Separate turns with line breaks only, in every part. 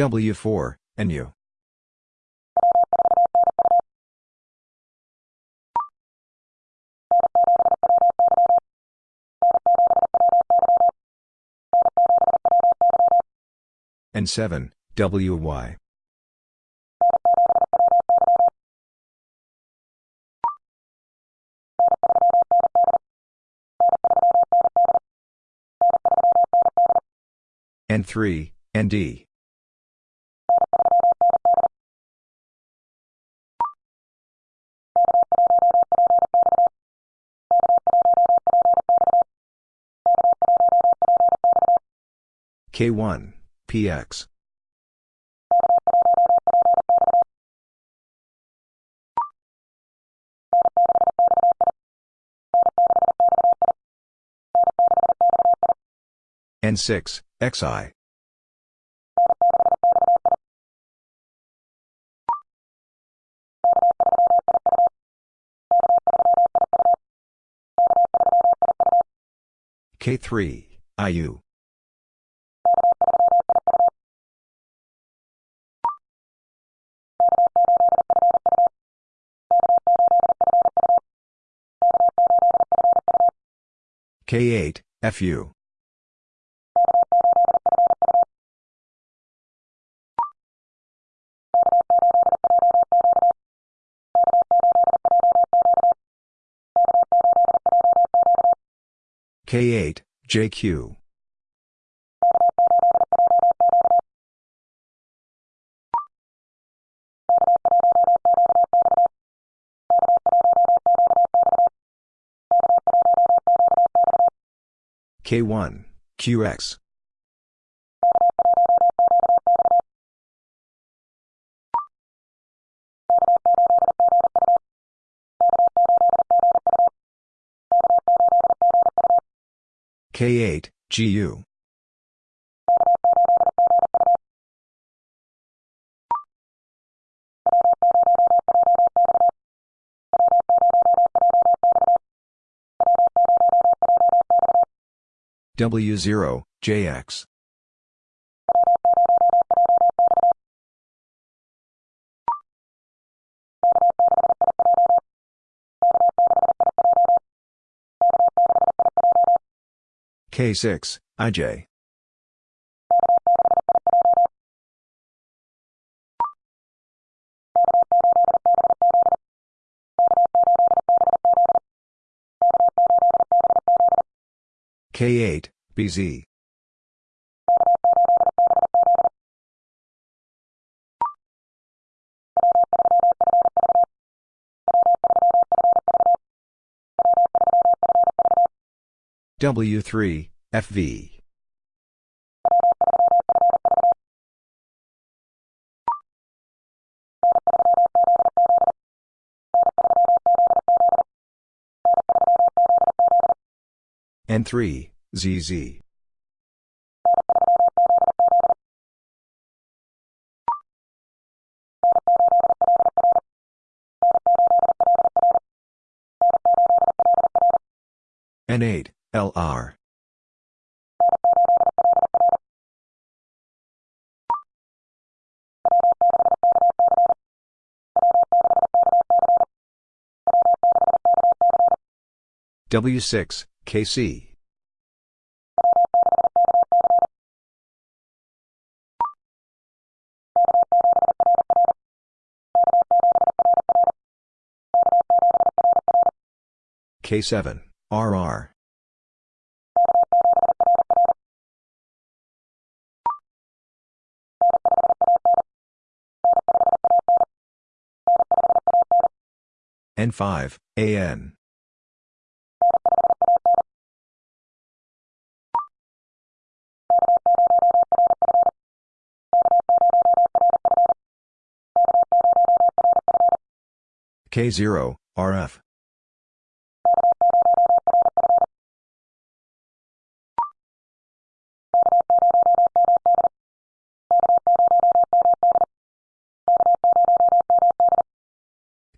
W4, NU. N7, WY. N3, ND. K1, PX. N6, XI. K3, IU. K8, FU. K8, JQ. K1, QX. K8, GU. W0, JX. K6, IJ. K8, BZ. W3, FV. N3, ZZ. N8, LR. W6, KC. K7, RR. N5, AN. K0, RF.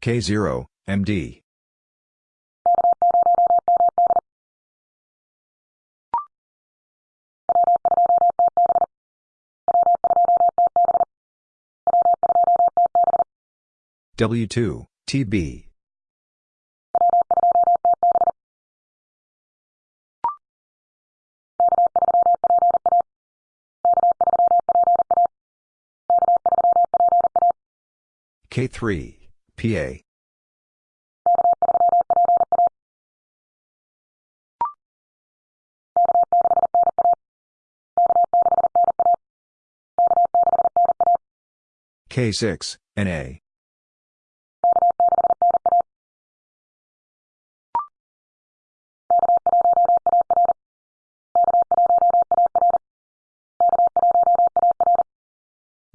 K0, MD. W2, TB. K3. PA. K6, NA.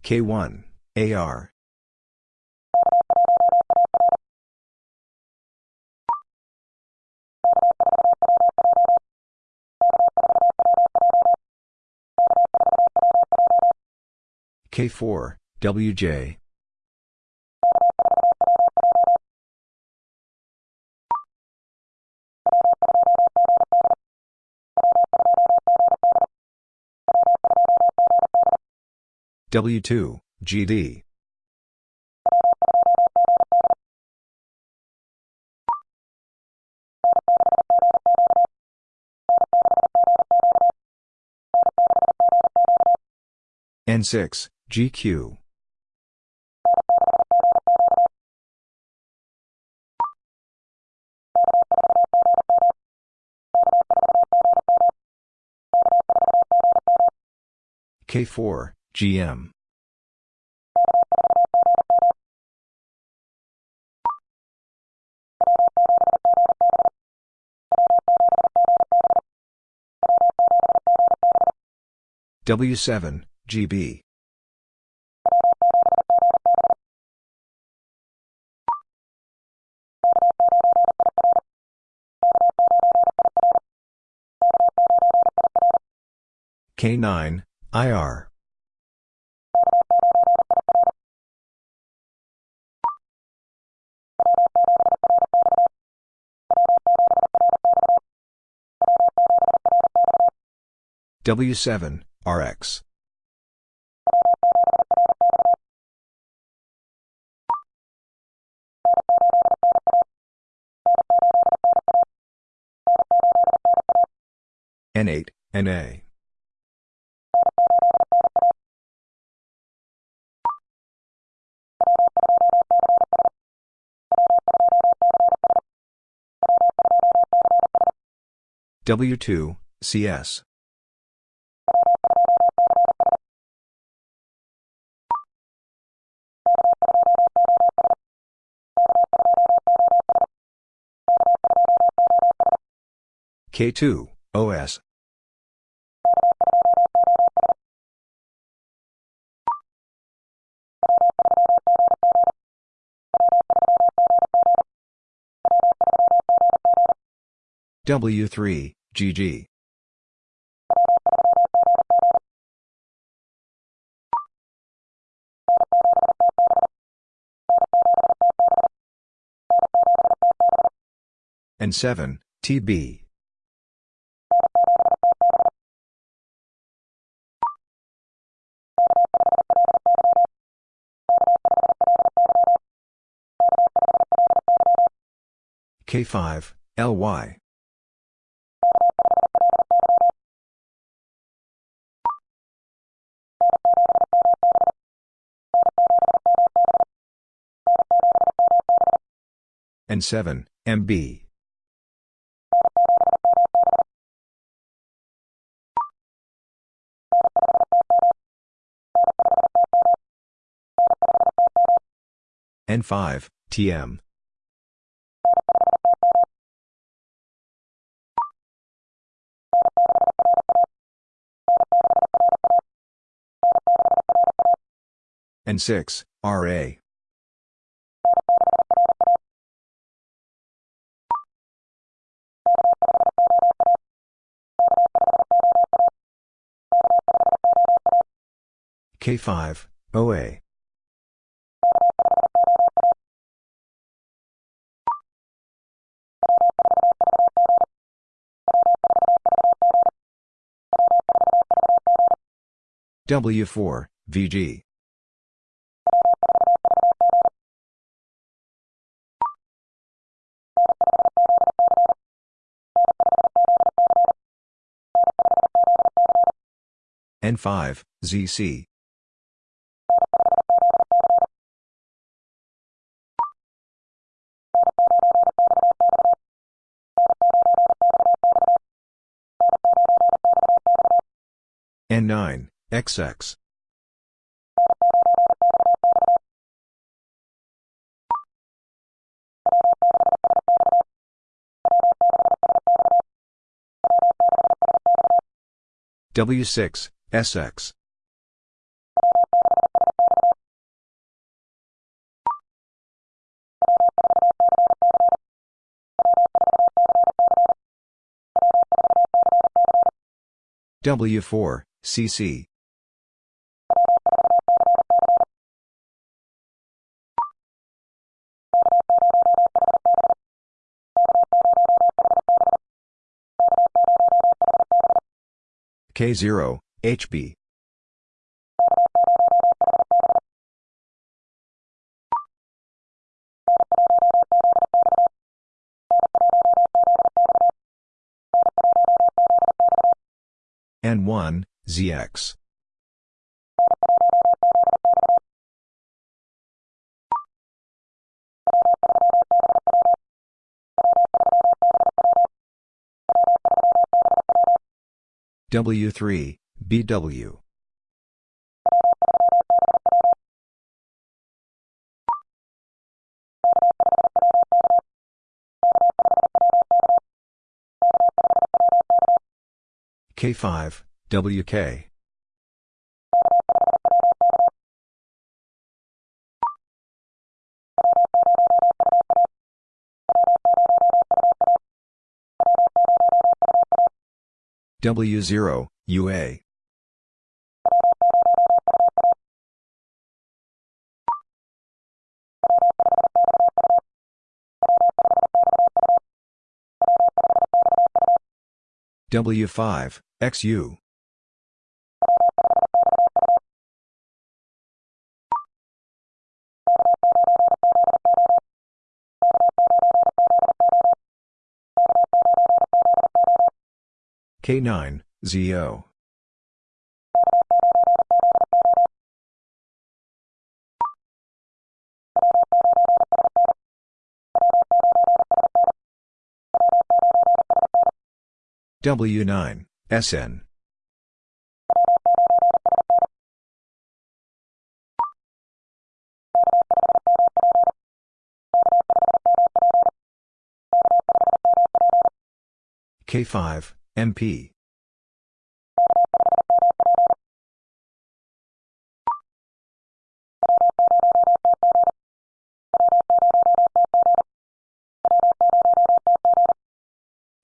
K1, AR. K4, WJ. W2, GD. N6, GQ. K4, GM. W7, GB. K9, IR. W7, RX. N8, NA. W2, CS. K2, OS. W3, GG. And 7, TB. K5, LY. N7, MB. N5, TM. N6, RA. K5, OA. W4, VG. N5, ZC. N9, XX. W6, SX. W4, CC. K0, HB. ZX. W3, BW. K5, WK. W0, UA. W5, XU. K9, ZO. W9, SN. K5, MP.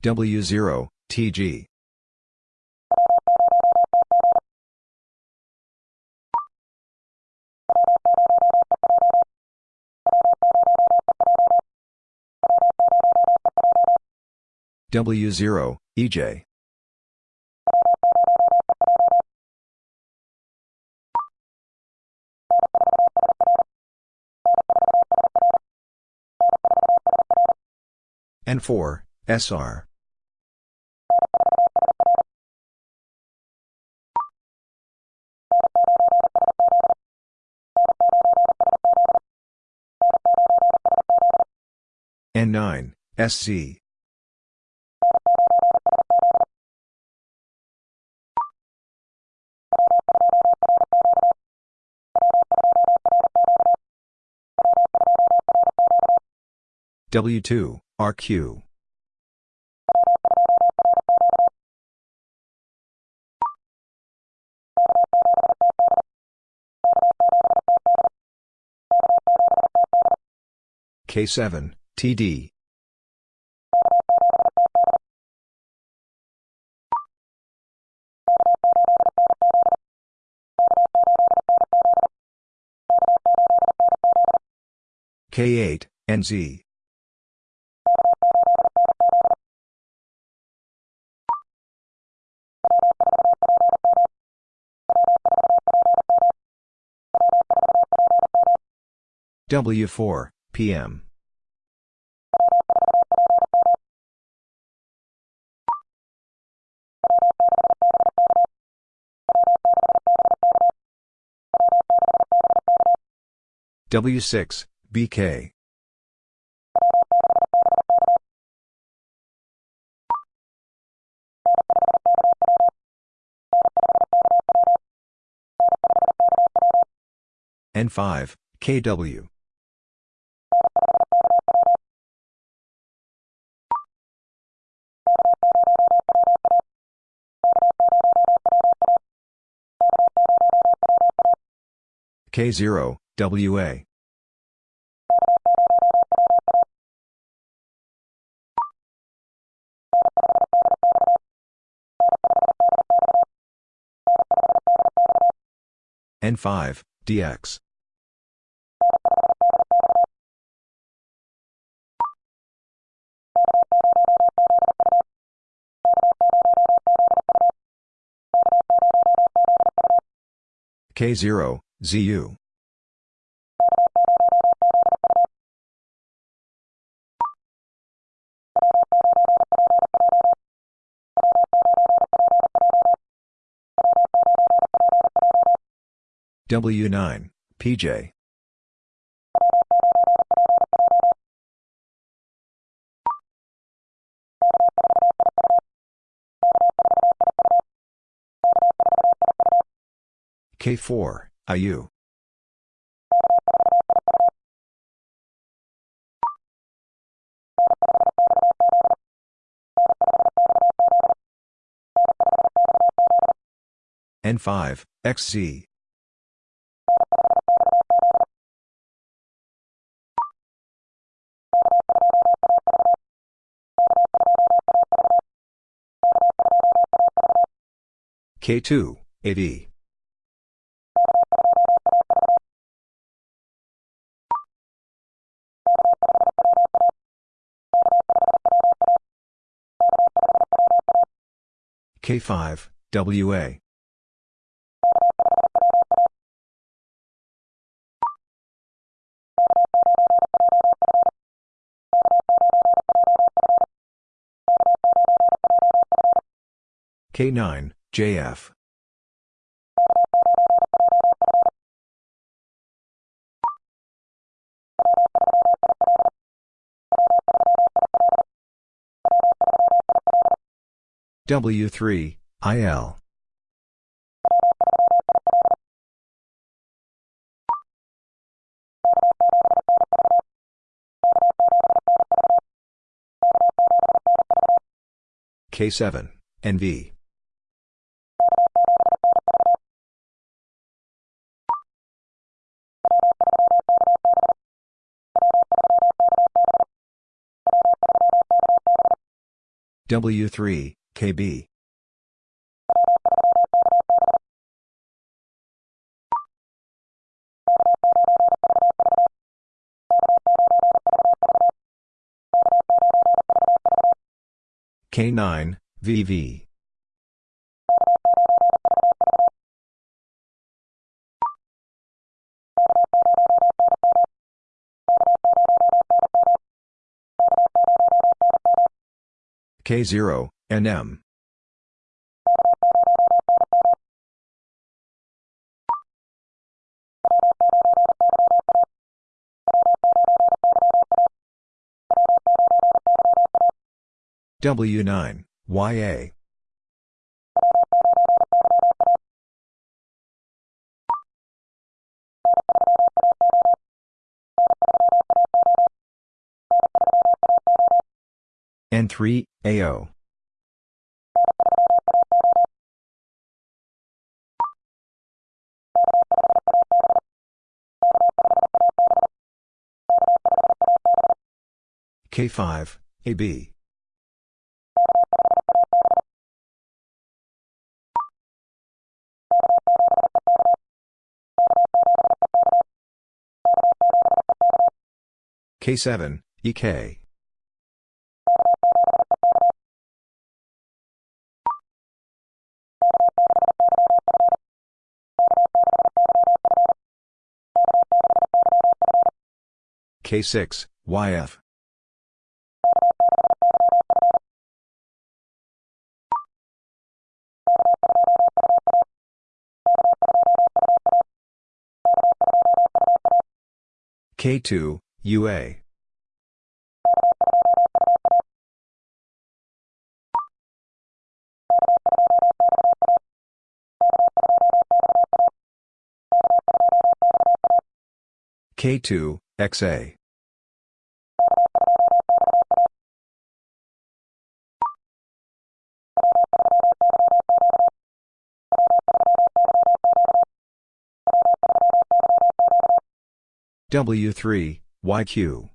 W0, TG. W0, EJ. N4, SR. N9, SC. W2, RQ. K7, TD. K8, NZ. W4, PM. W6, BK. N5, KW. K0, WA. N5, DX. K0, ZU. W9, PJ. K4, IU. N5, XZ. K2, AD. K5, WA. K9, JF. W3, IL. K7, NV. W3, KB. K9, VV. K0, NM. W9, YA. N3, AO. K5, AB. K7, EK. K6, YF. K2, UA. K2, XA. W3, YQ.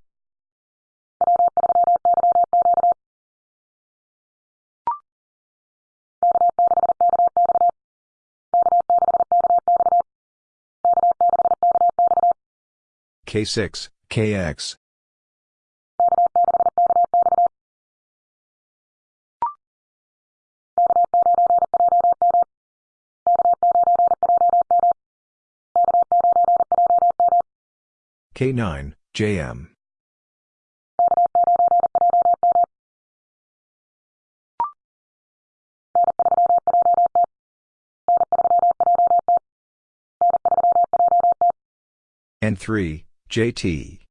K6, KX. K9, JM. N3, JT.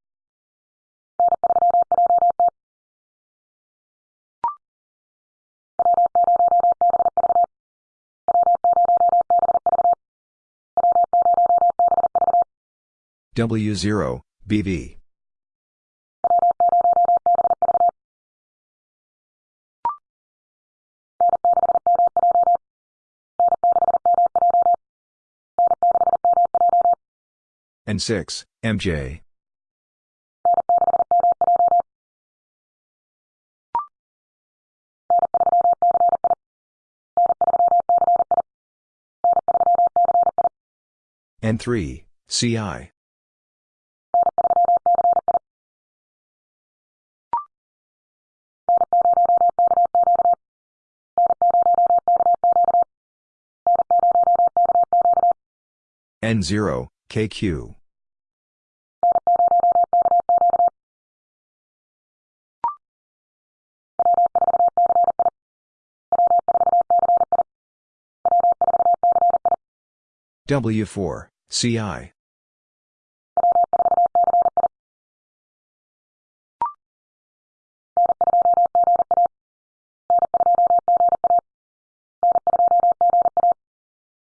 W0, BV. and 6, MJ. N3, CI. N0, KQ. W4, CI.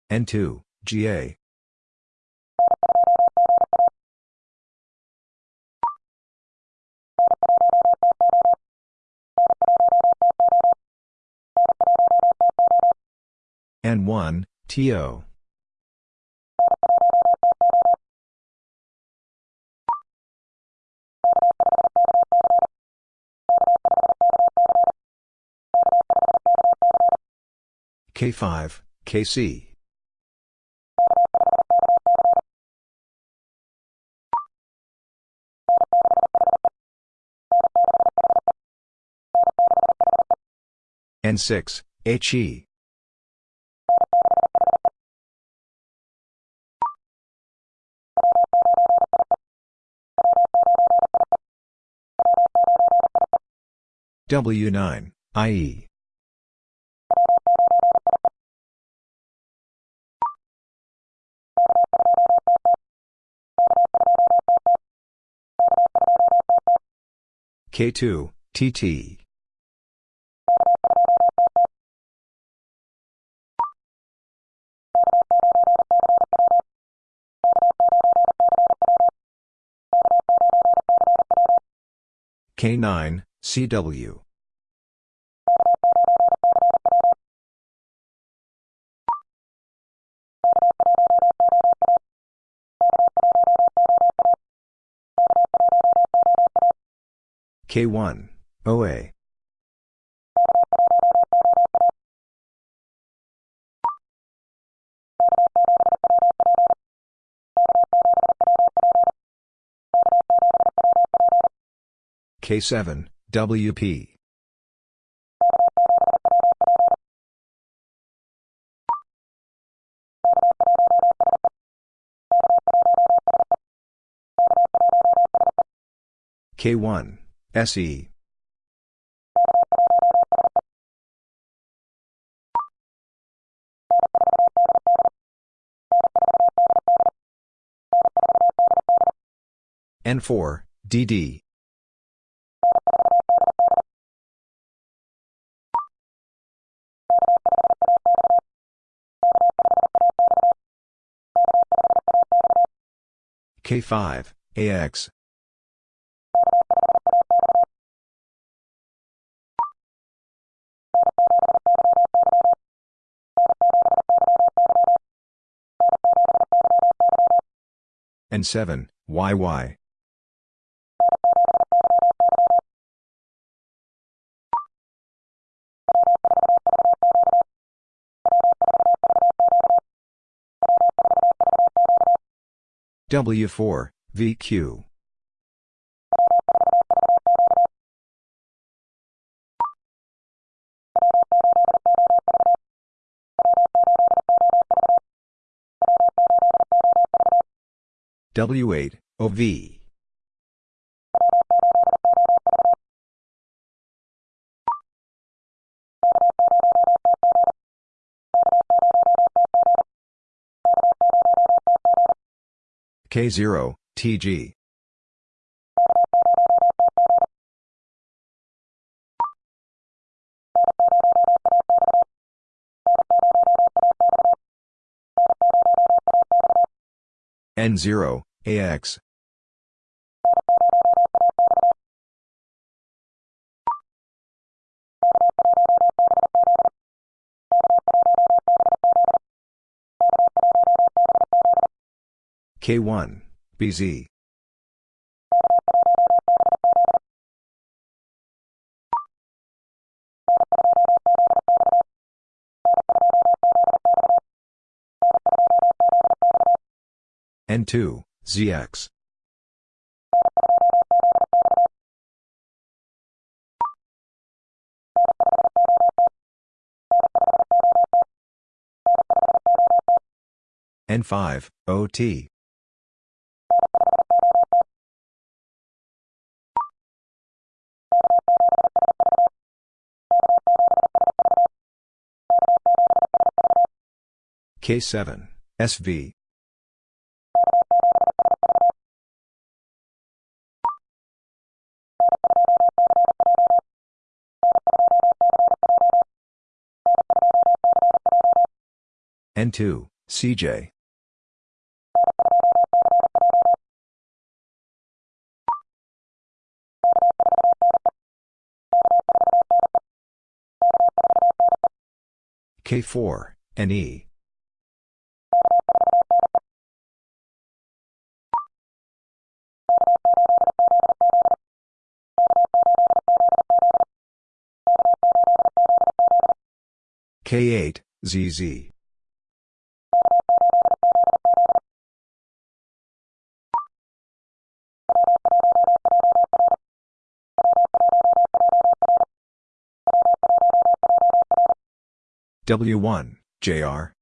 N2, GA. N1, TO. K5, KC. N6, HE. W9, IE. K2, TT. K9, CW. K1, OA. K7, WP. K1, SE. N4, DD. K5, AX. and 7, YY. W4, VQ. W8, OV. K0, TG. N0, AX. K1, BZ. N2, ZX. N5, OT. K7, SV. N2, CJ. K4, NE. K8, ZZ. W1, JR.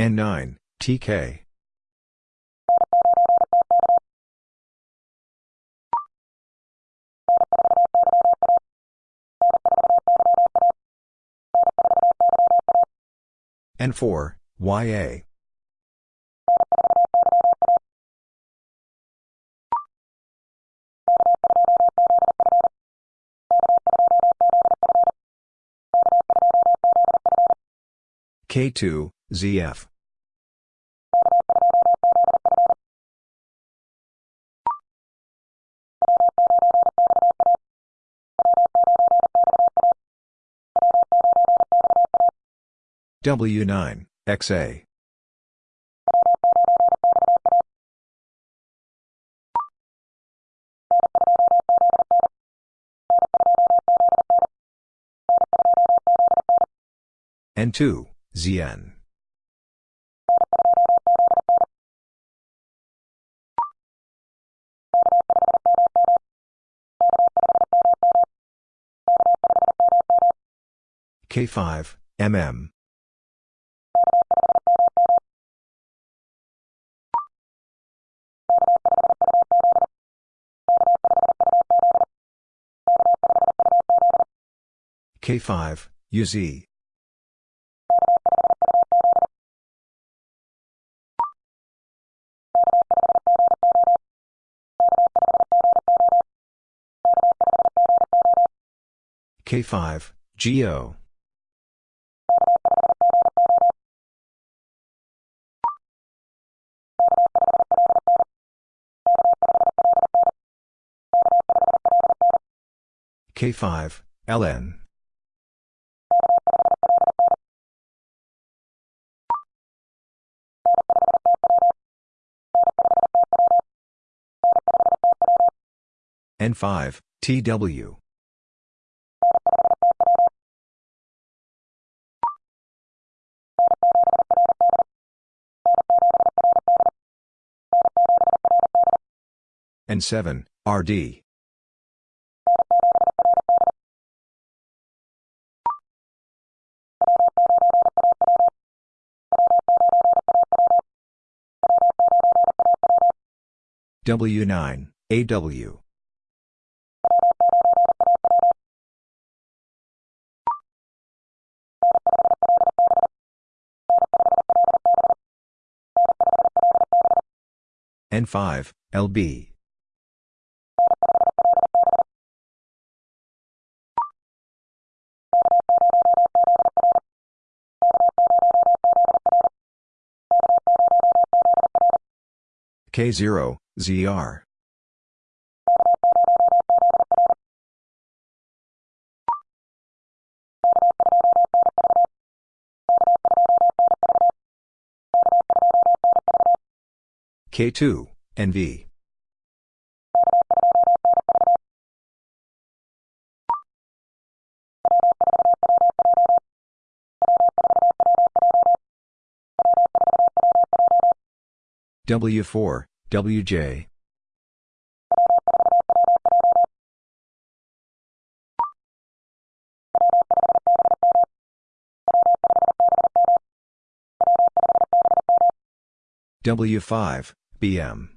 N9, TK. N4, YA. K2, ZF. W9, XA. N2, ZN. K5, MM. K5, UZ. K5, GO. K5, LN. N5, TW. N7, RD. W9, AW. N5, LB. K0, ZR. K2, NV. W4, WJ. W5, BM.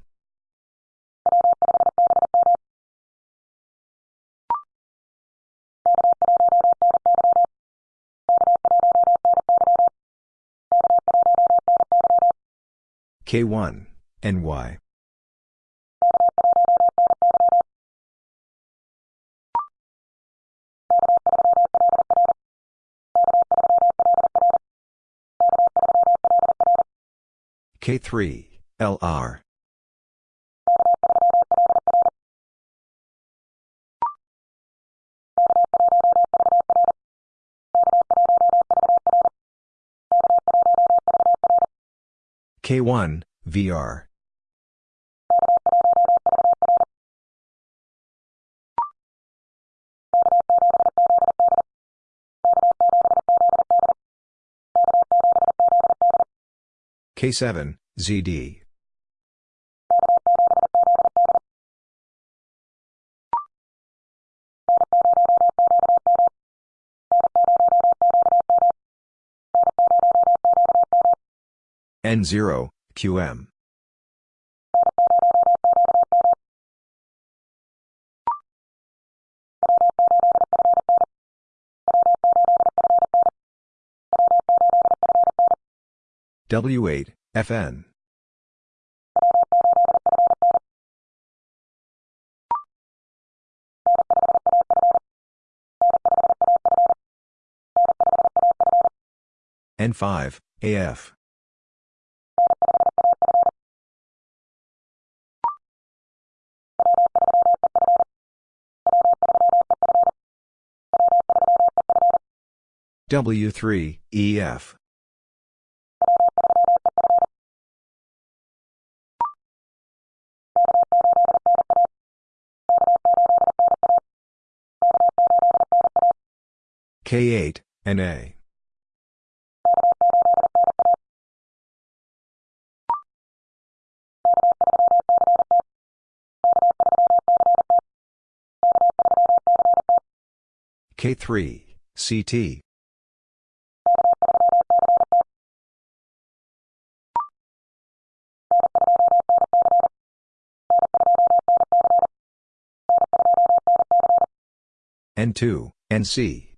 K1, NY. K3, LR. K1, VR. K7, ZD. N0, QM. W8, FN. N5, AF. W3, EF. K8, NA. K3, CT. N2, NC.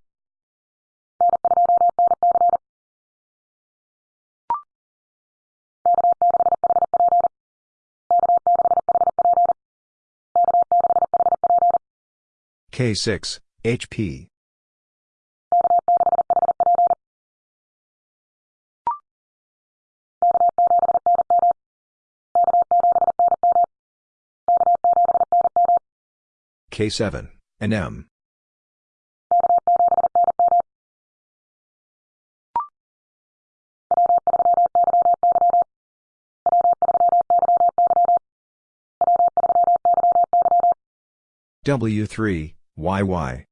K6, HP. K7, NM. W3, YY.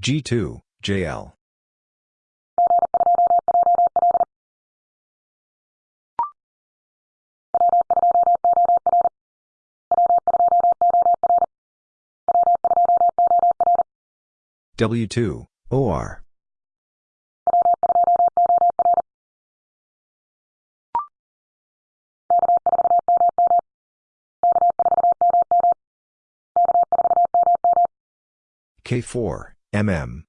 G2, JL. W2, OR. K4, MM.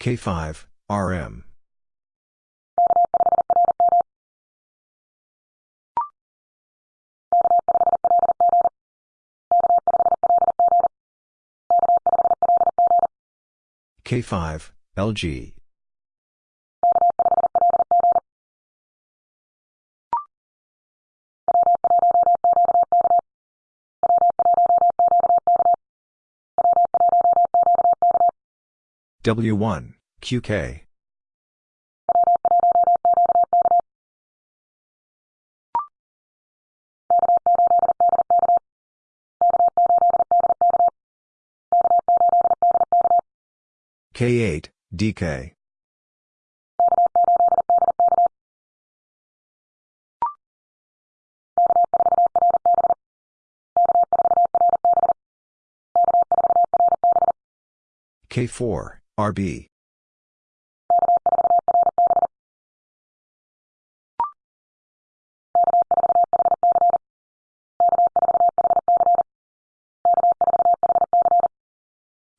K5, RM. K5, LG. W1, QK. K8, DK. K4, RB.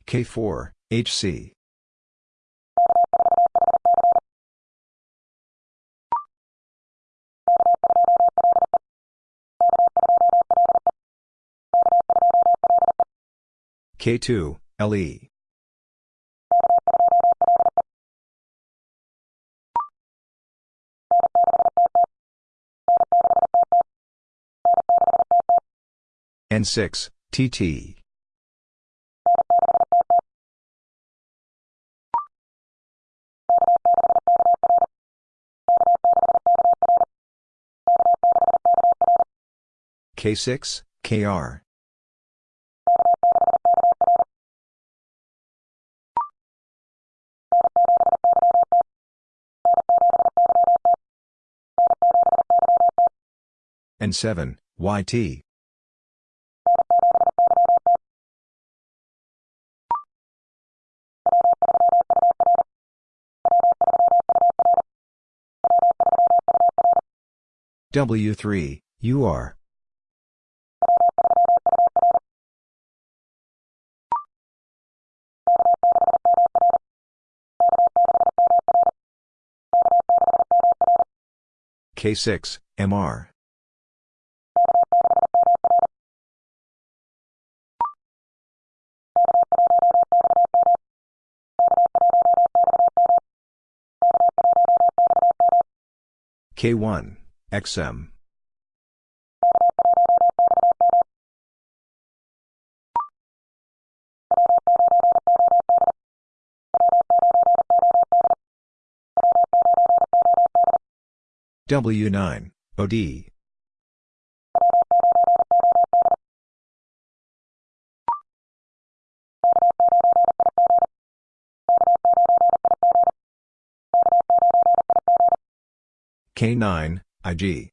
K4, HC. K2, LE. N6, TT. K6, KR. N7, YT. W3, UR. K6, MR. K1, XM. W9, OD. K9, IG.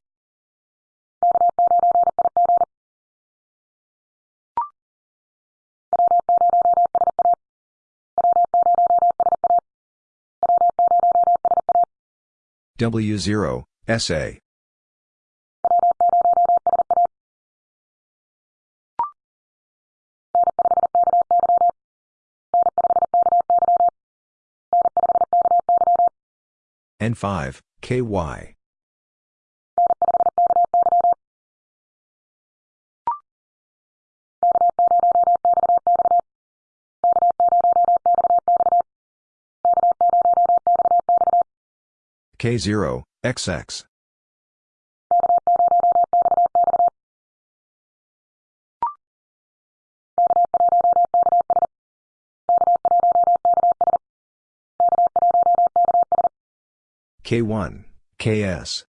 W0, SA. N5, KY. K0, XX. K1, KS.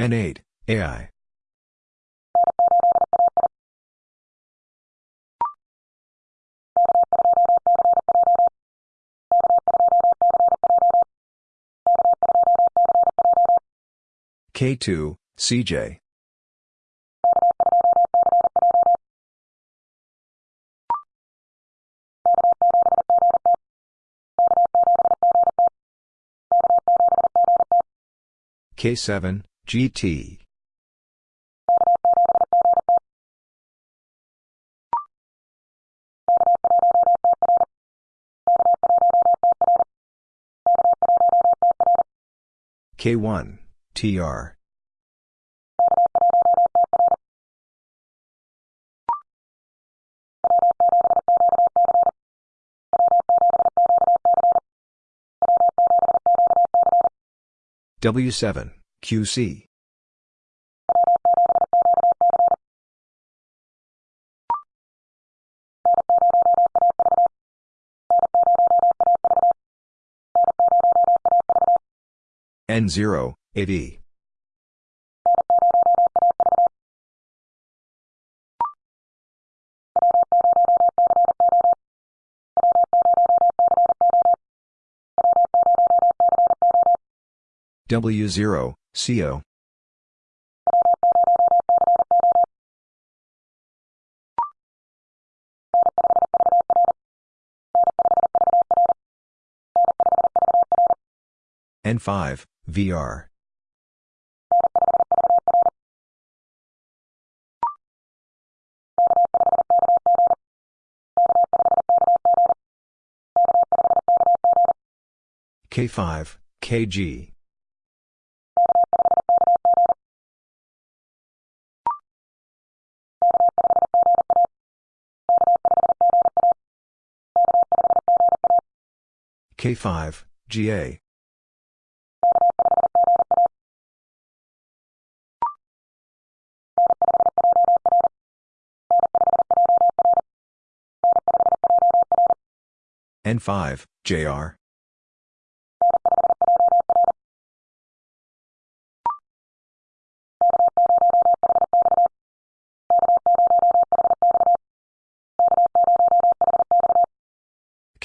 N8, AI. K2, CJ. K7, GT. K1, TR. W7, QC. N0, AD. W0, CO. N5, VR. K5, KG. K5, GA. N5, JR.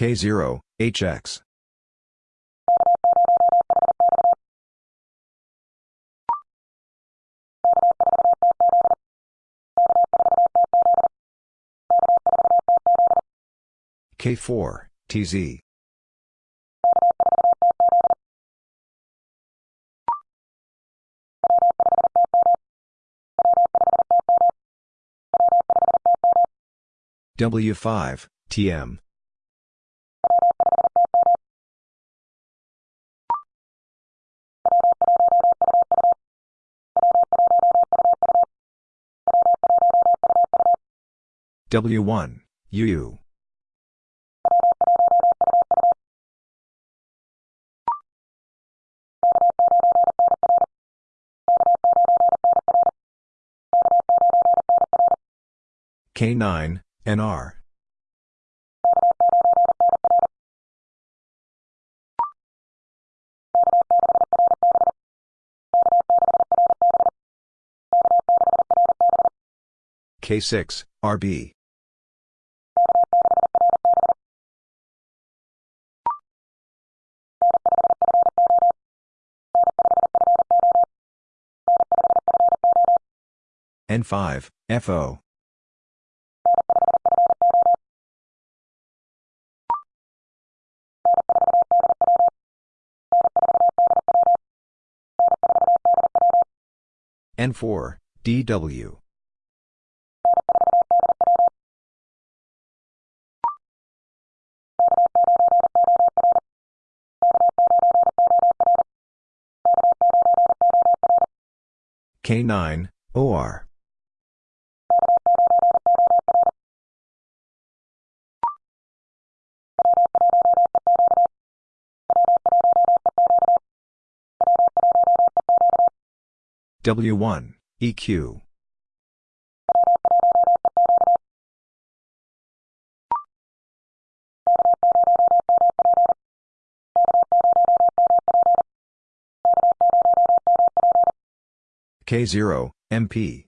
K0, HX. K4, TZ. W5, TM. W1, UU. K9, NR. K6, RB. N5, FO. N4, DW. K9, OR. W1, EQ. K0, MP.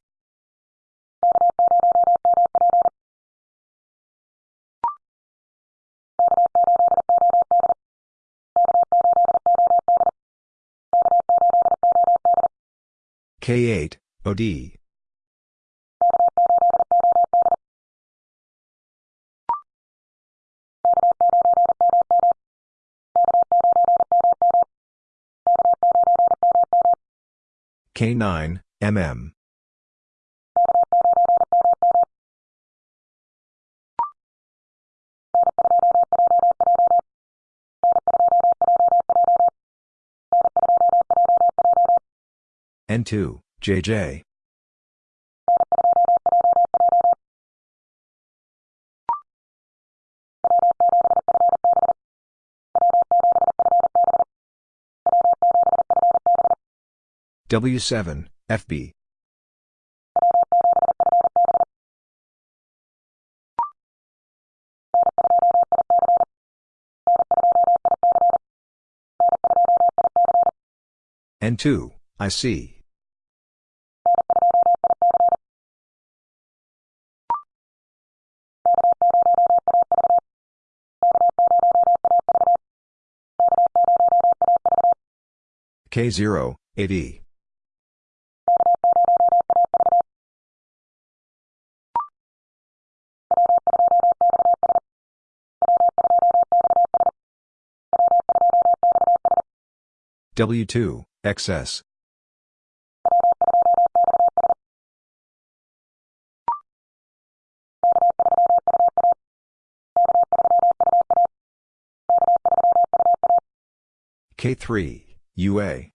K8, OD. K9, MM. N2, JJ. W7, FB. N2, IC. K0, AD. W2, XS. K3, UA.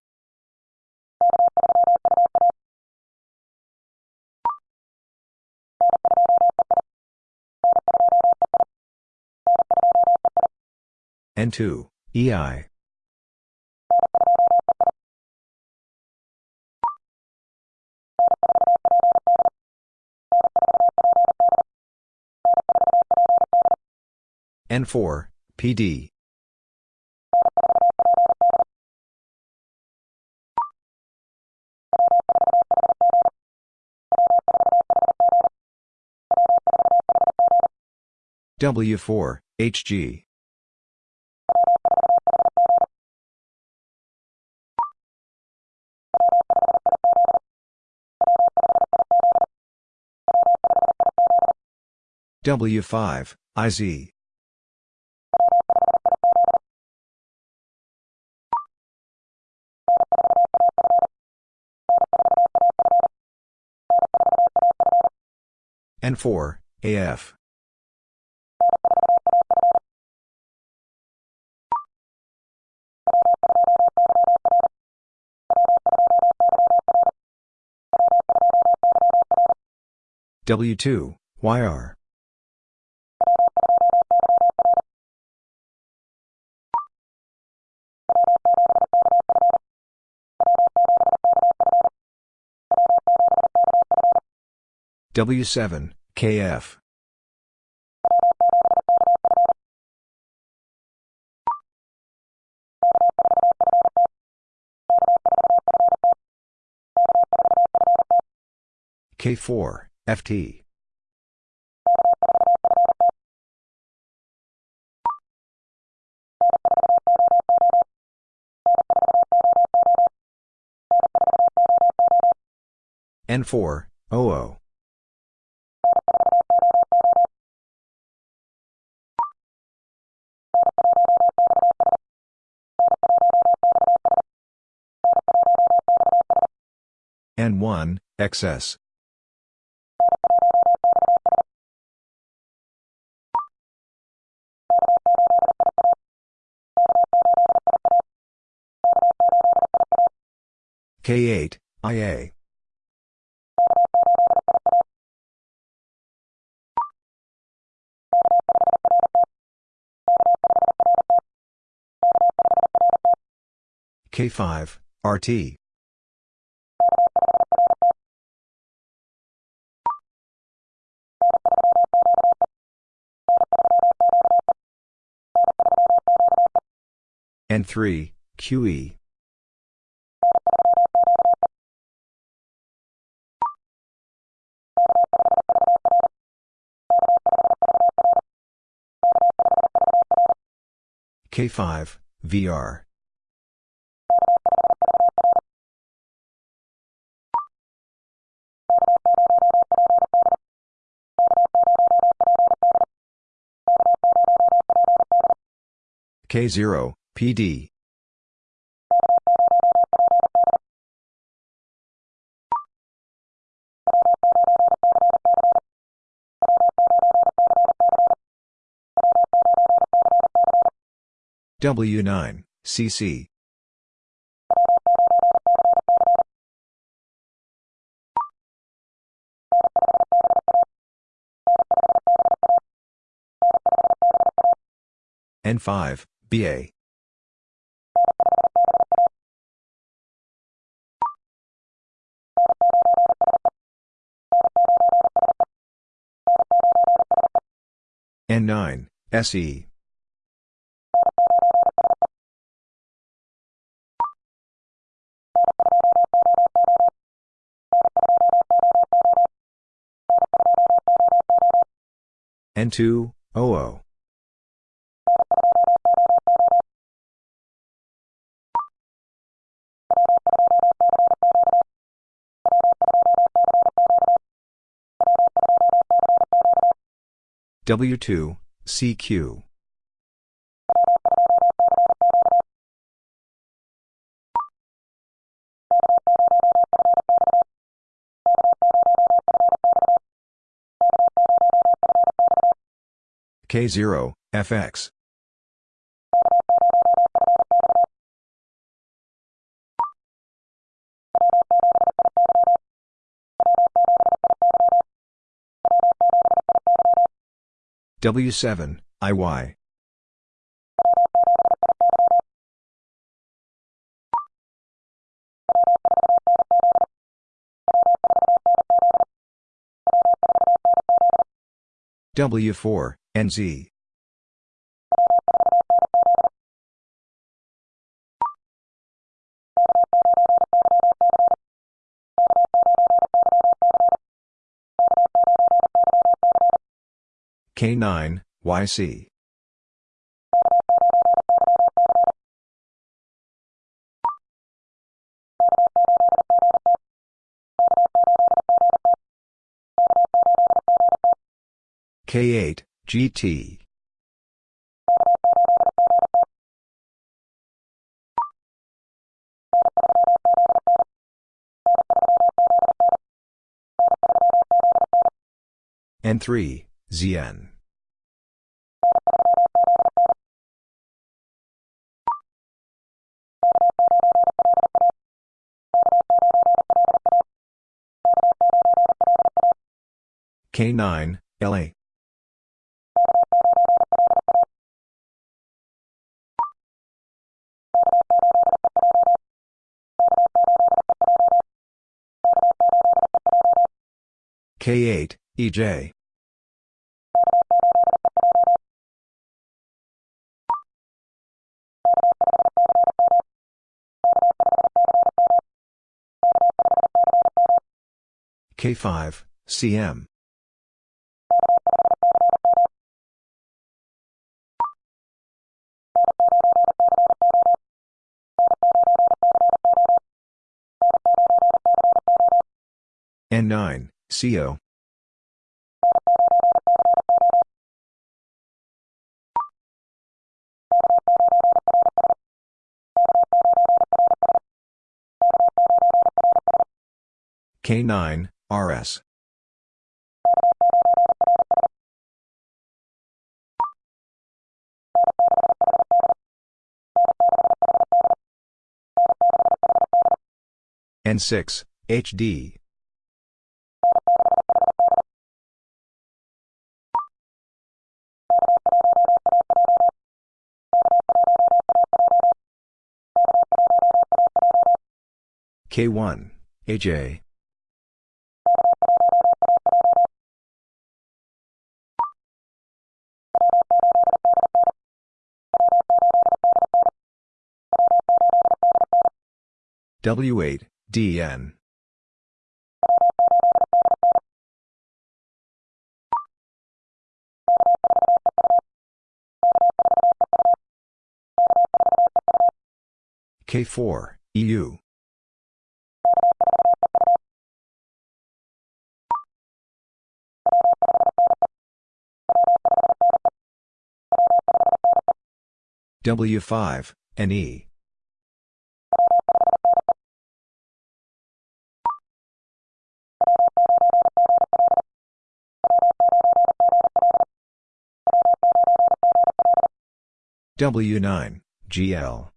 N2, EI. N4, PD. W4, HG. W5, IZ. N4, AF. W2, YR. W7, KF. K4, FT. N4, OO. N1, XS. K8, IA. K5, RT. N3, QE. K5, VR. K0, PD. W9, CC. N5, BA. N9, SE. N2, OO. W2, CQ. K0, FX. W7, IY. W4, NZ. K9, YC. K8, GT. N3, ZN. K9, LA. K8, EJ. K5, CM. N9, CO. K9, RS. N6, HD. K1, AJ. W8, DN. K4, EU. W5, NE. W9, GL.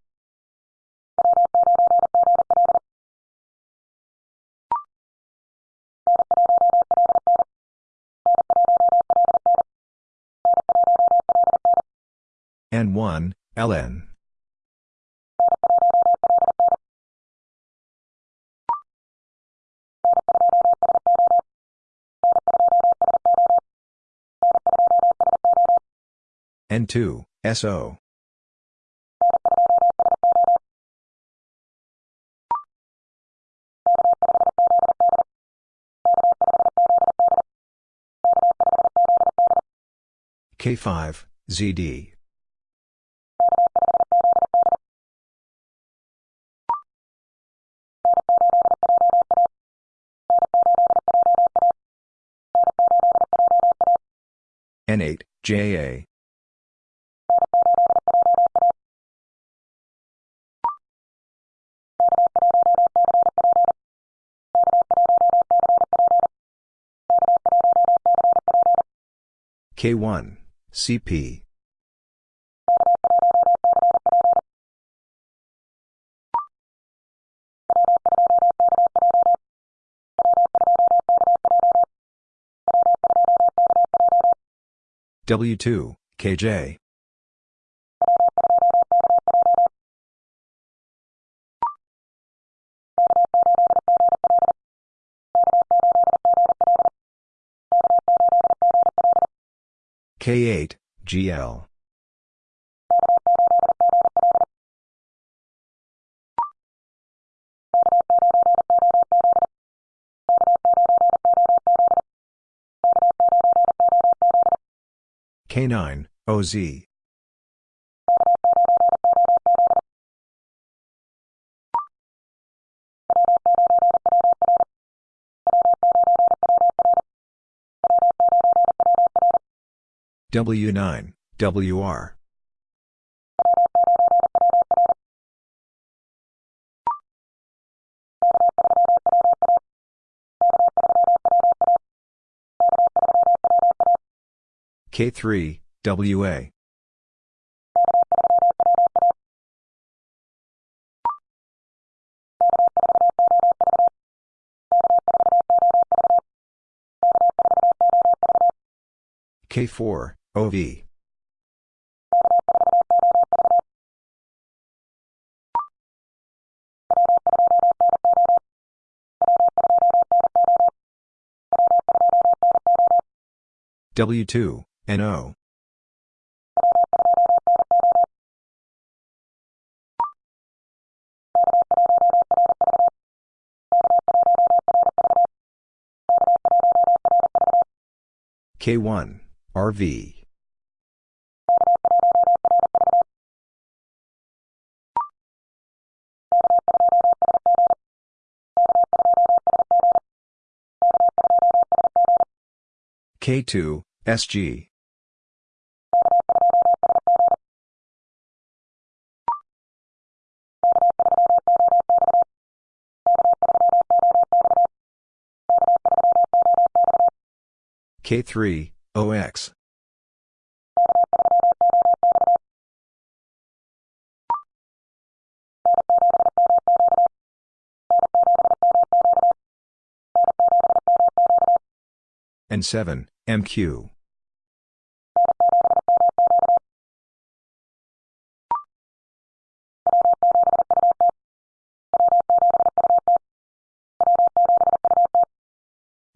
N1, LN. N2, SO. K5, ZD. N8, JA. K1, CP. W2, KJ. K8, GL. K9, OZ. W9, WR. K3, WA. K4, OV. W2, NO. K1, RV. K2, SG. K3, OX. and 7, MQ.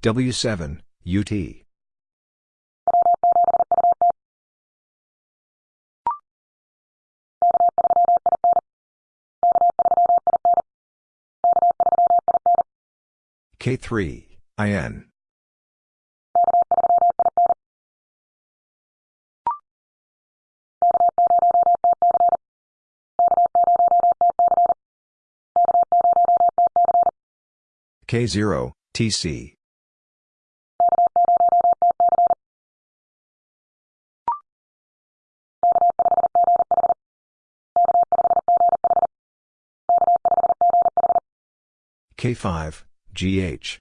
W7, UT. K3, IN. K0, TC. K5, GH.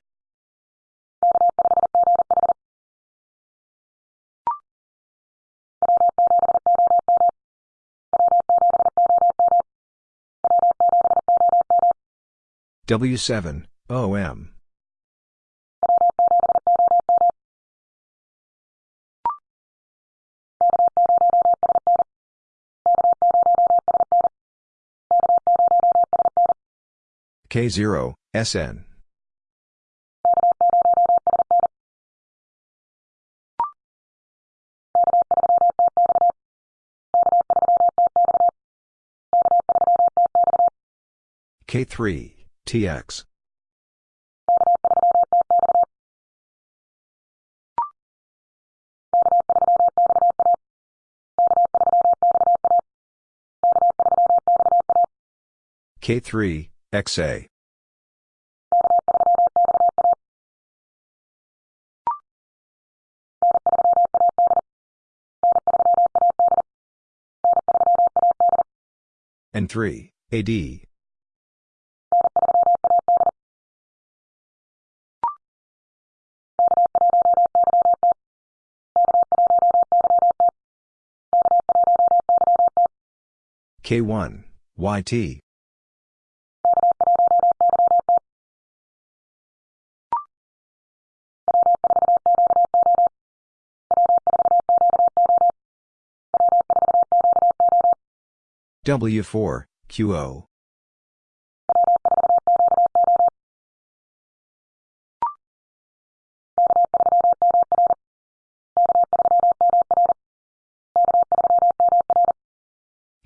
W7, OM. K0, SN. K3, TX. K3, XA. and 3, AD. K1, YT. W4, QO.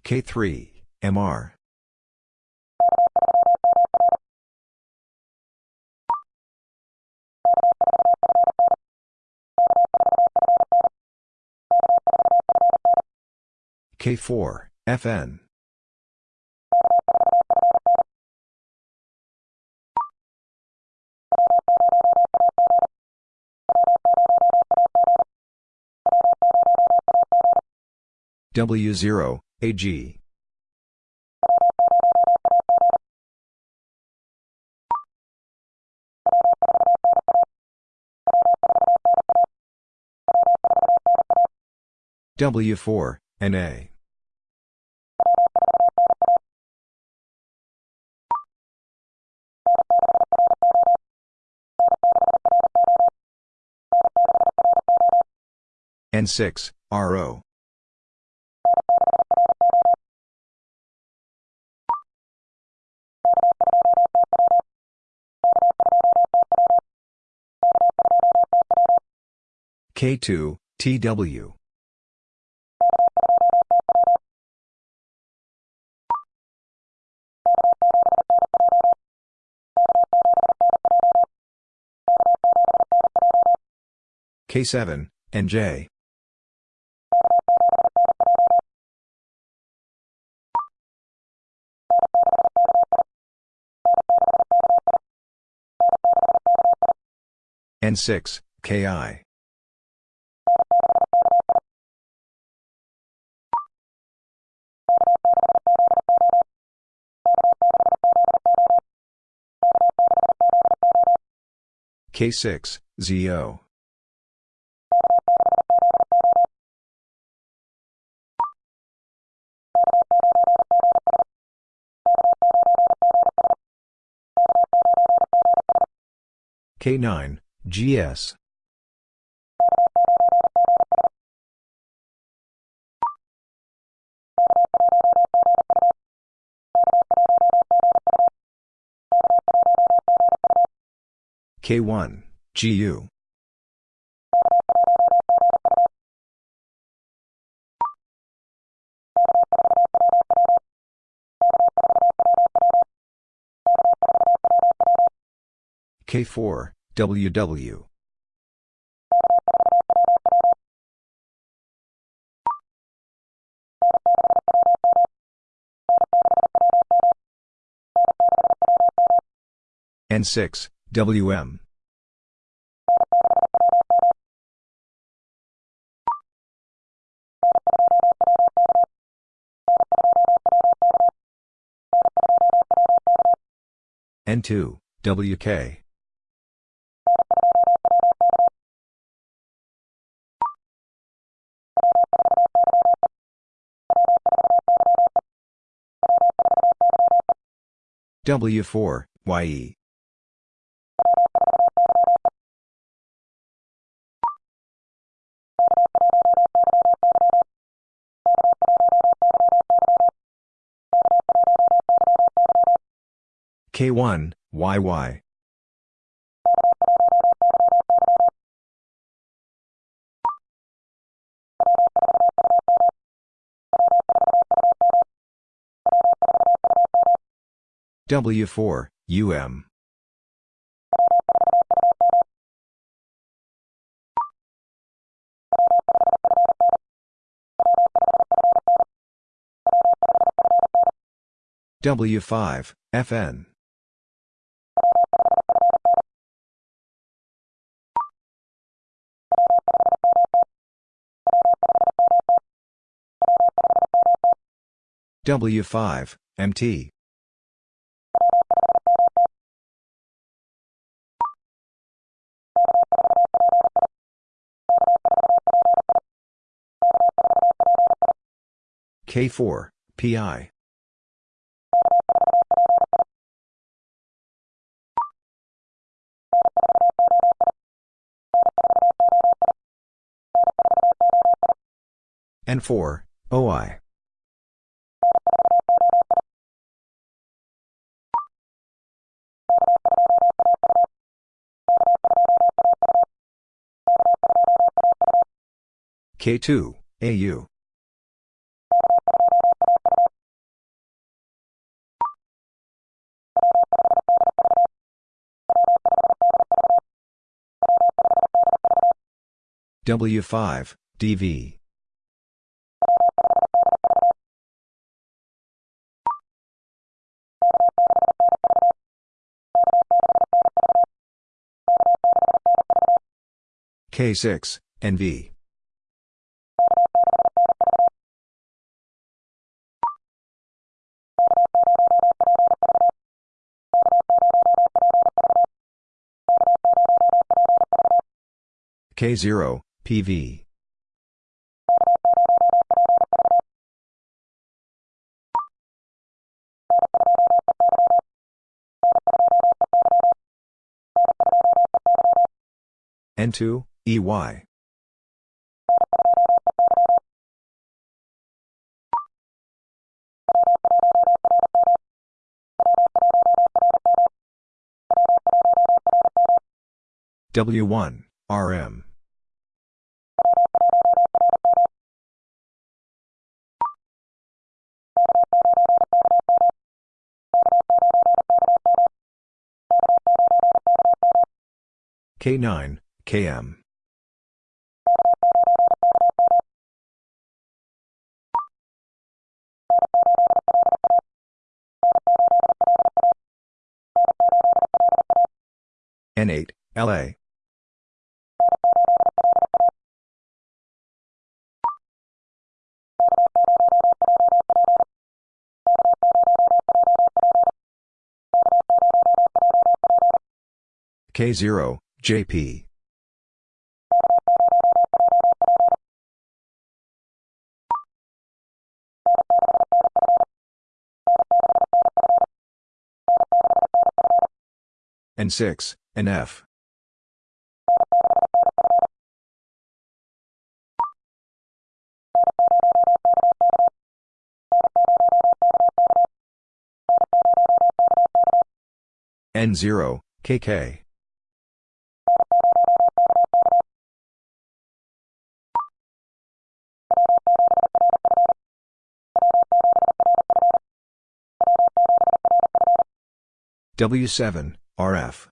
K3, MR. K4, FN. W0, AG. W4, NA. N6, RO. K2, TW. K7, NJ. N6, KI. K6, ZO. K9, GS. K1, GU. K4, WW. N6, WM. N2, WK. W4, YE. K1, YY. W4, UM. W5, FN. W5, MT. K4, PI. N4, OI. K2, AU. W5, DV. K6, NV. K0, PV. N2, EY. W1, RM. K9, KM. N8, LA. K0, JP. N6, NF. N0, KK. W7, RF.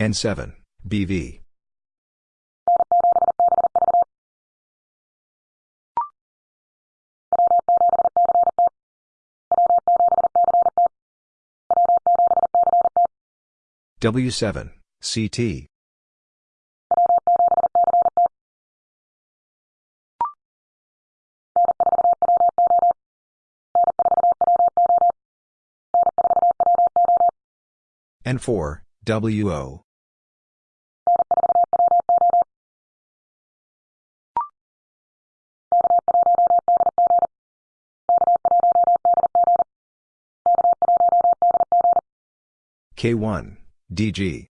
N7, BV. W7, CT. N4, WO. K1, DG.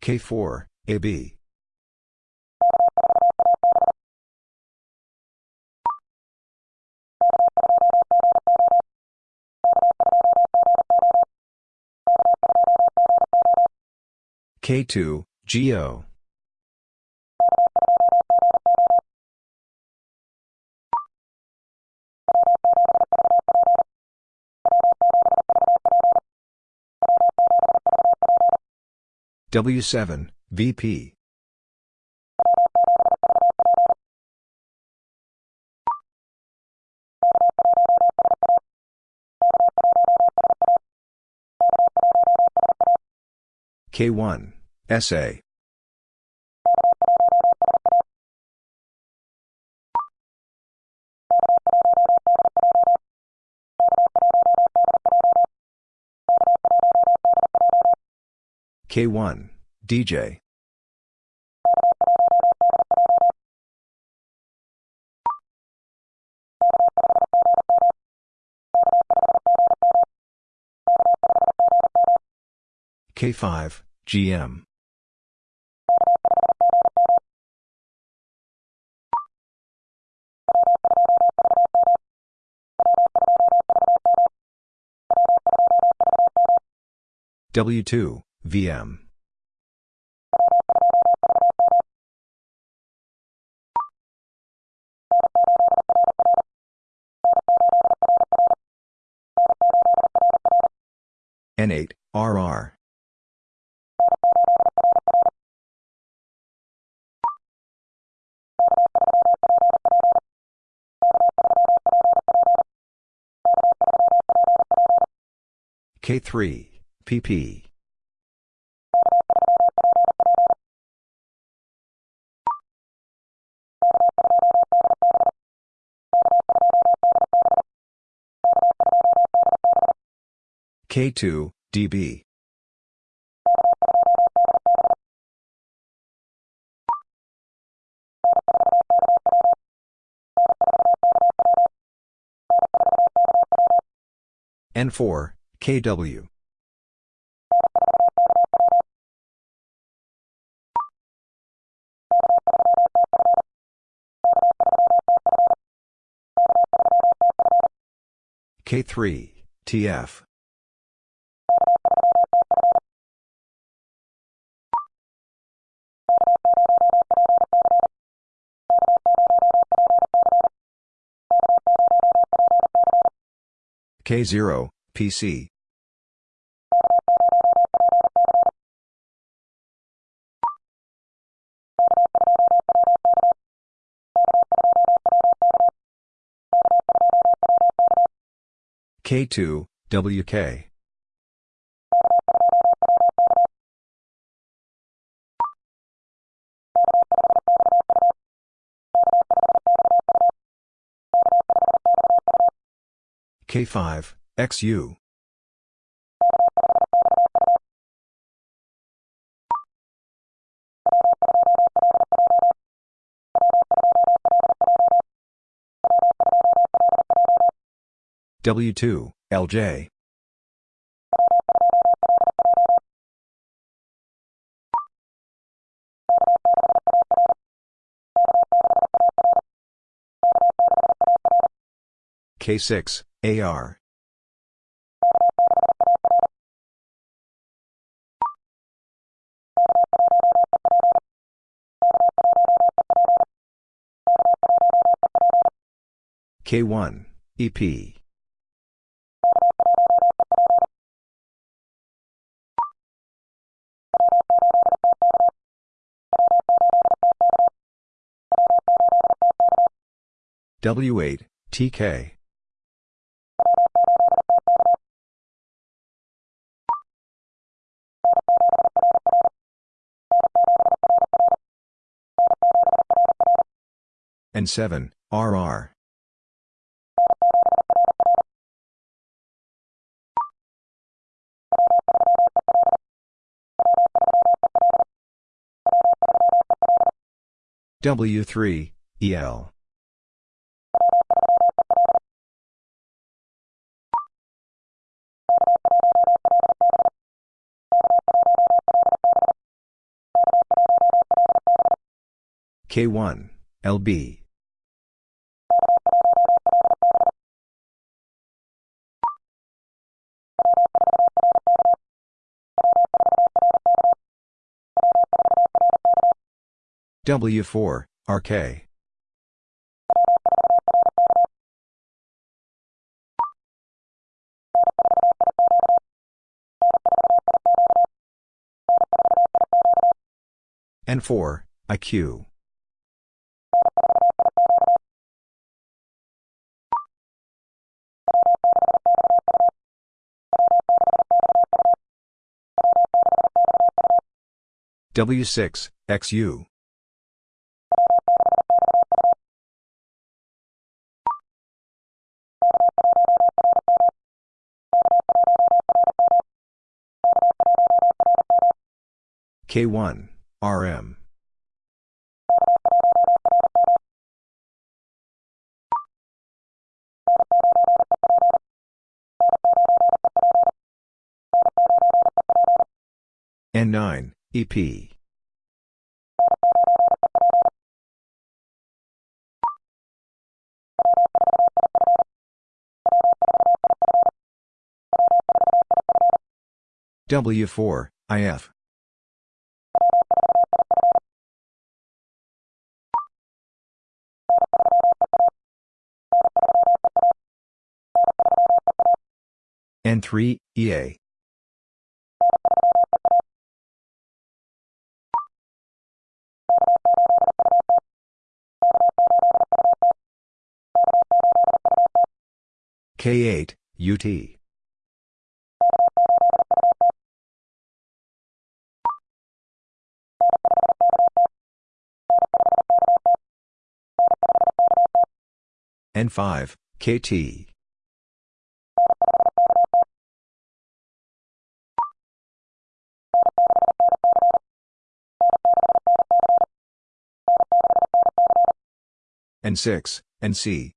K4, AB. K2, GO. W7, VP. K1, SA. K1, DJ. K5, GM. W2, VM. N8, RR. K3, PP. K2, DB. N4, KW. K3, TF. K0, PC. K2, WK. K5, XU. W2, LJ. K6, AR. K1, EP. W8, TK. And 7, RR. W3, EL. K1, LB. W4, RK. N4, IQ. W6, XU. K1, RM. N9, EP. W4, IF. N3, EA. K8, UT. N5, KT. N6, and C.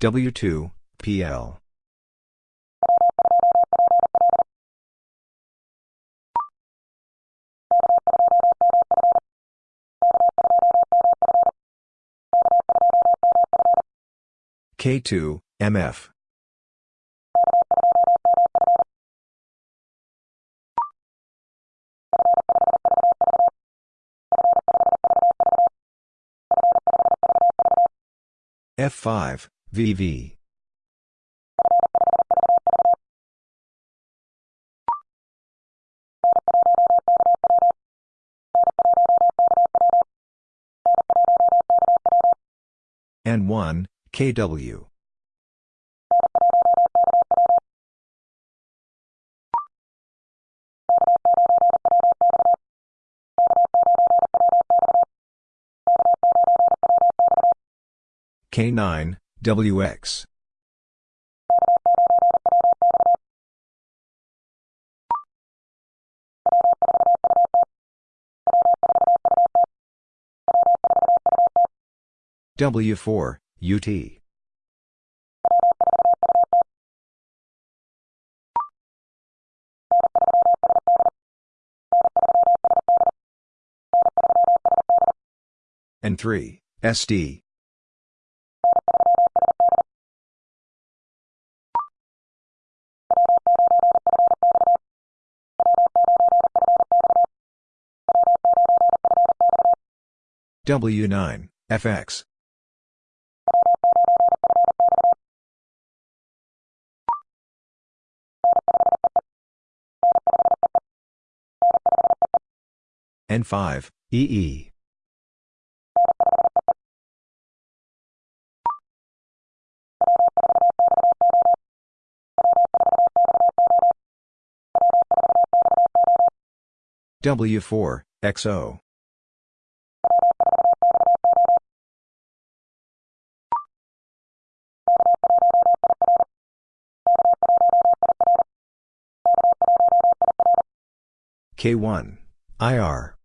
W2, PL. K2, MF. F5, VV. N1, KW. K9, WX. W4, UT. N3, SD. W9, FX. N5, EE. W4, XO. K1, IR.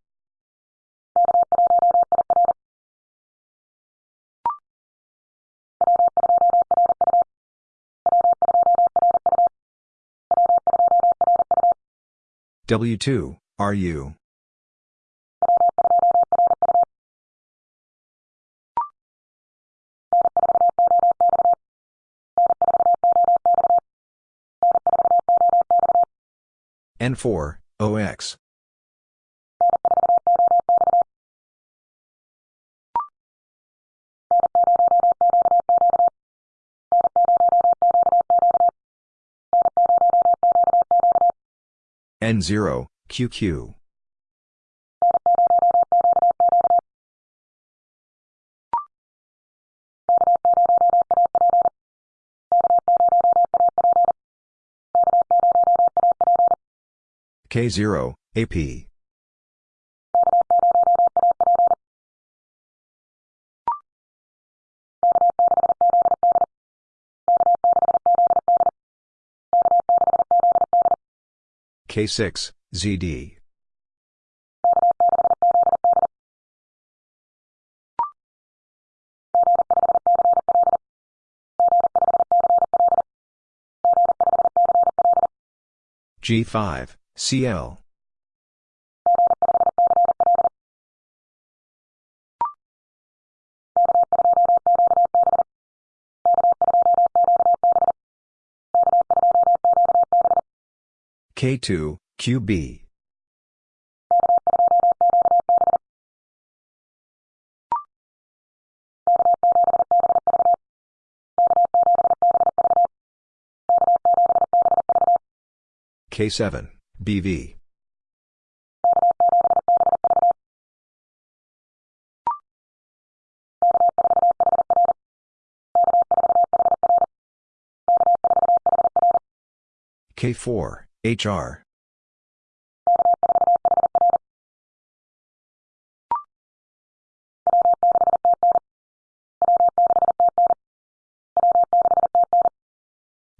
W2, RU. N4, OX. N0, QQ. K0, AP. K6, ZD. G5, CL. K2, QB. K7, BV. K4, HR.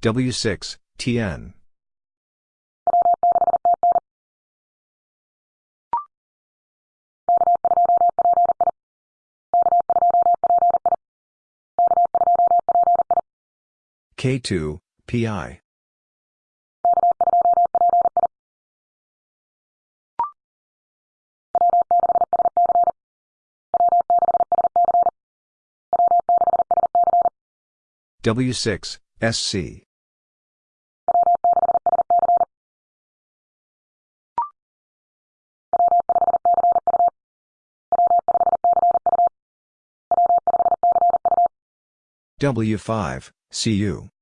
W6, TN. K2, PI. W6, SC. W5, CU.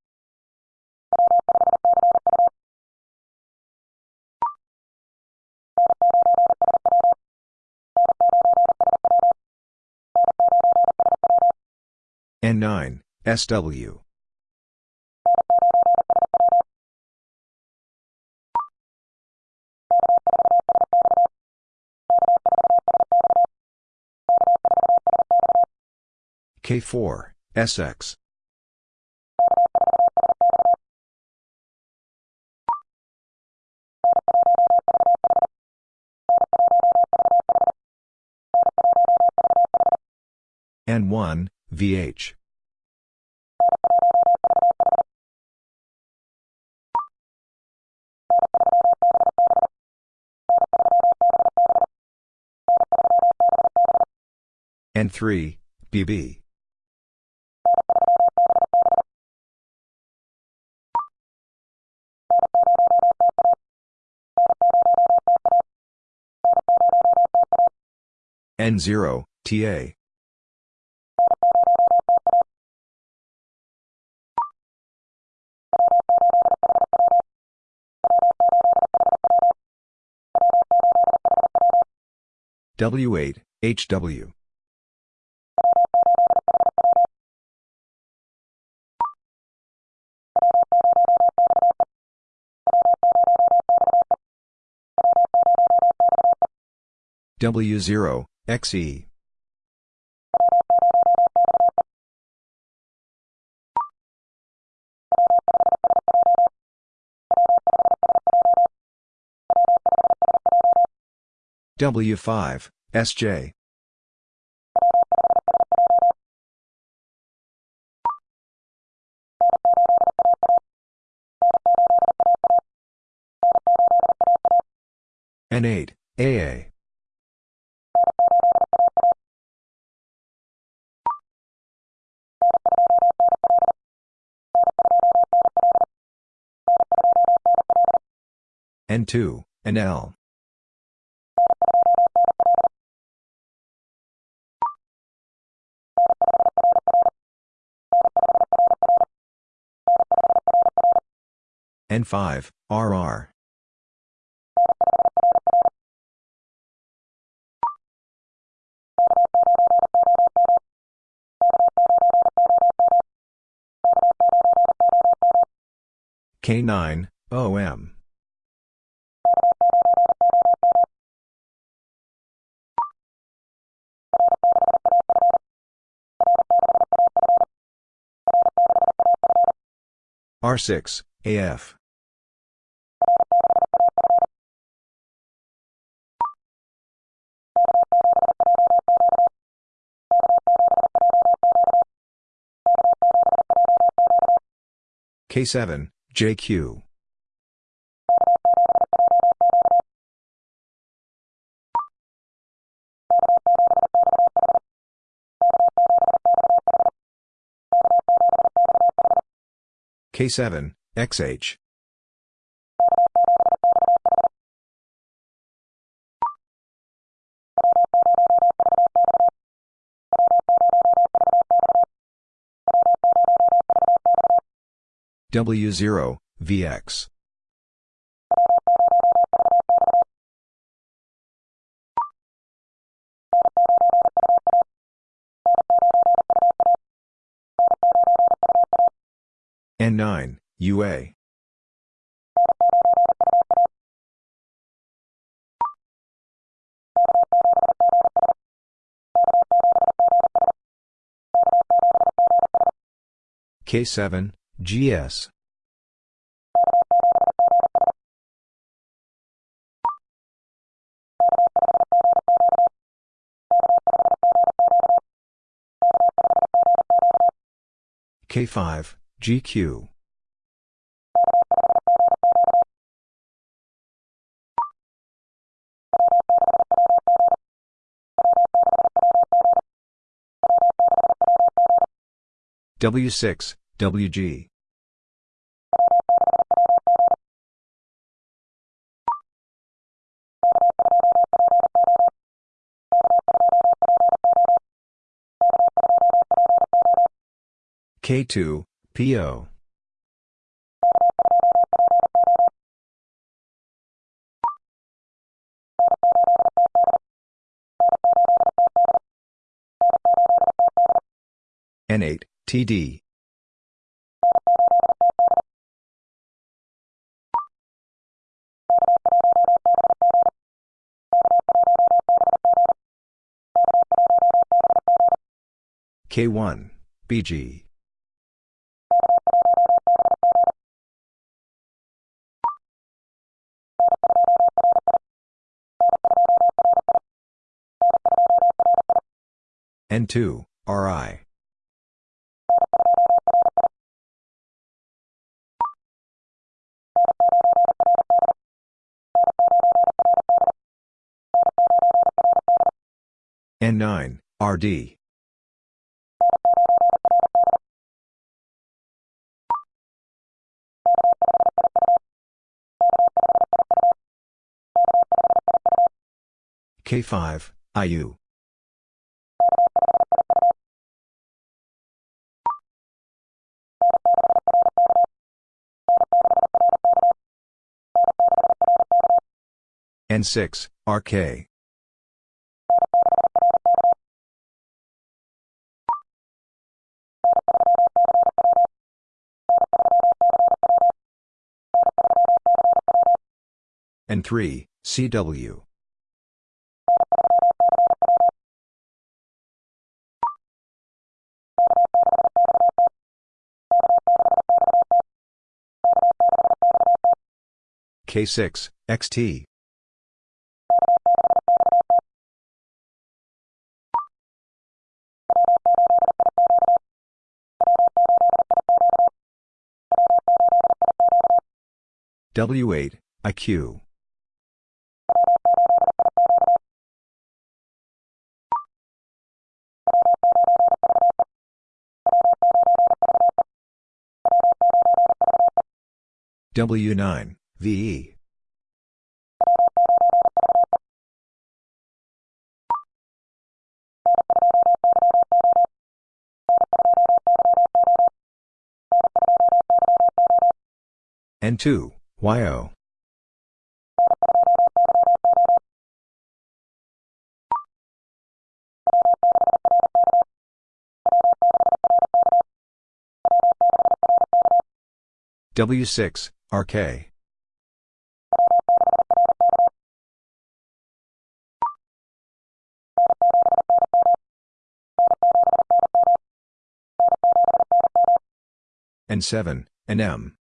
N9, SW. K4, SX. N1, VH. N3, BB. N0, TA. W8, HW. W0, XE. W5, SJ. N8, AA. N2, NL. N5, RR. K9, OM. R6, AF. K7, JQ. K7, XH. W0, VX. N9, UA. K7, GS. K5, GQ. W6, WG. K2, PO. N8, TD. K1, BG. N2, RI. N9, RD. K5, IU. N6, RK. N3, CW. K6, XT. W8, IQ. W9, VE. N2, YO. W6, RK. N7, NM.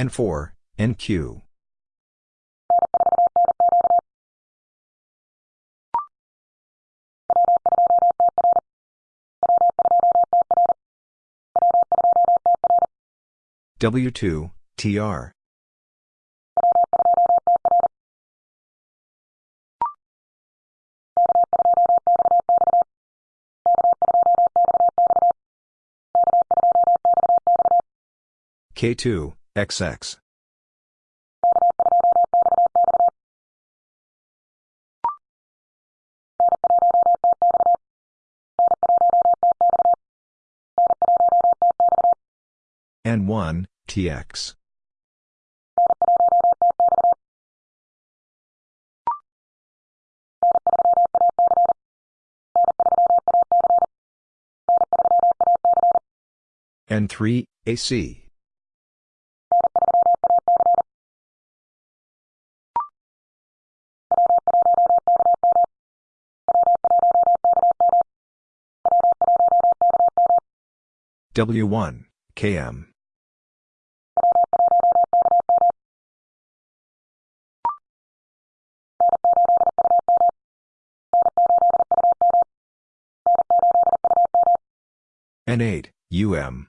N4, NQ. W2, TR. K2, XX. N1, TX. N3, AC. W1, KM. N8, UM.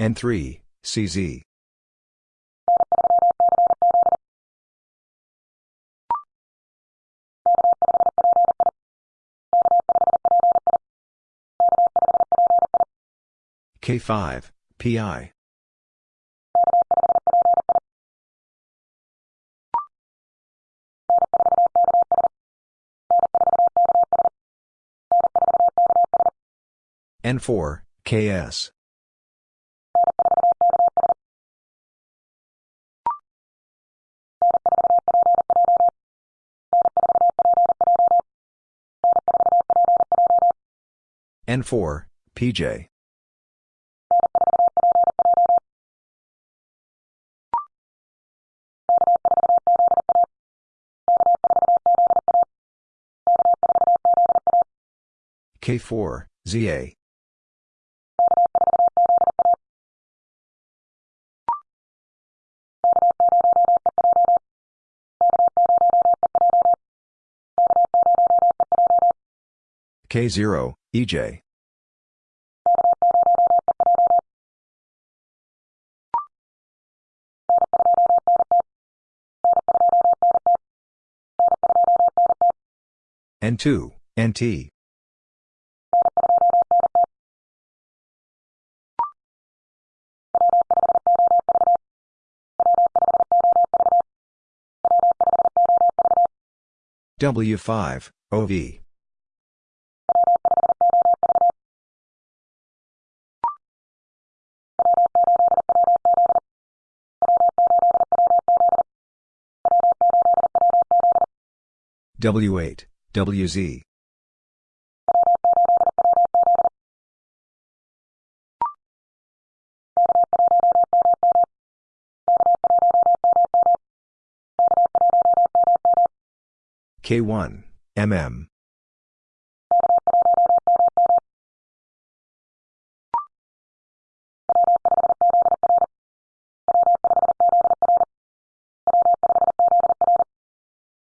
N3, CZ. K5, PI. N4, KS. N4, PJ. K4, ZA. K0, EJ. N2, NT. W5, OV. W8, WZ. K1, MM.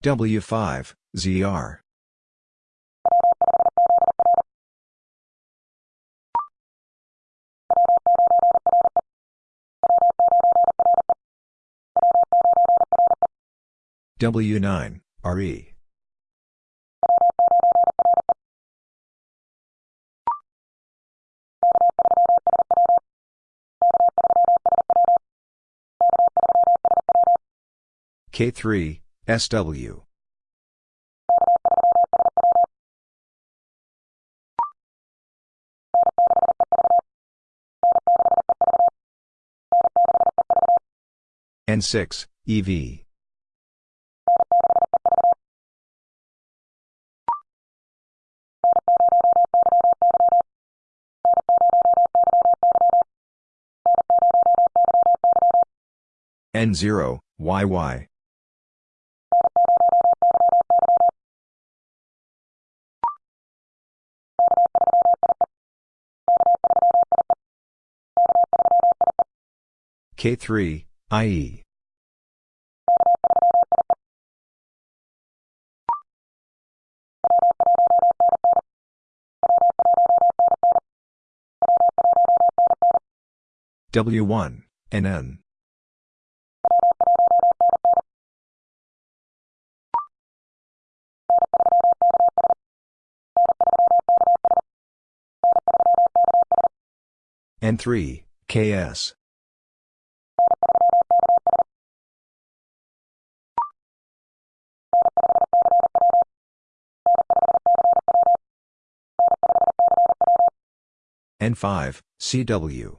W5, ZR. W9, RE. K3, SW. N6, EV. N0, YY. K3, IE. W1, NN. N3, KS. N5, CW.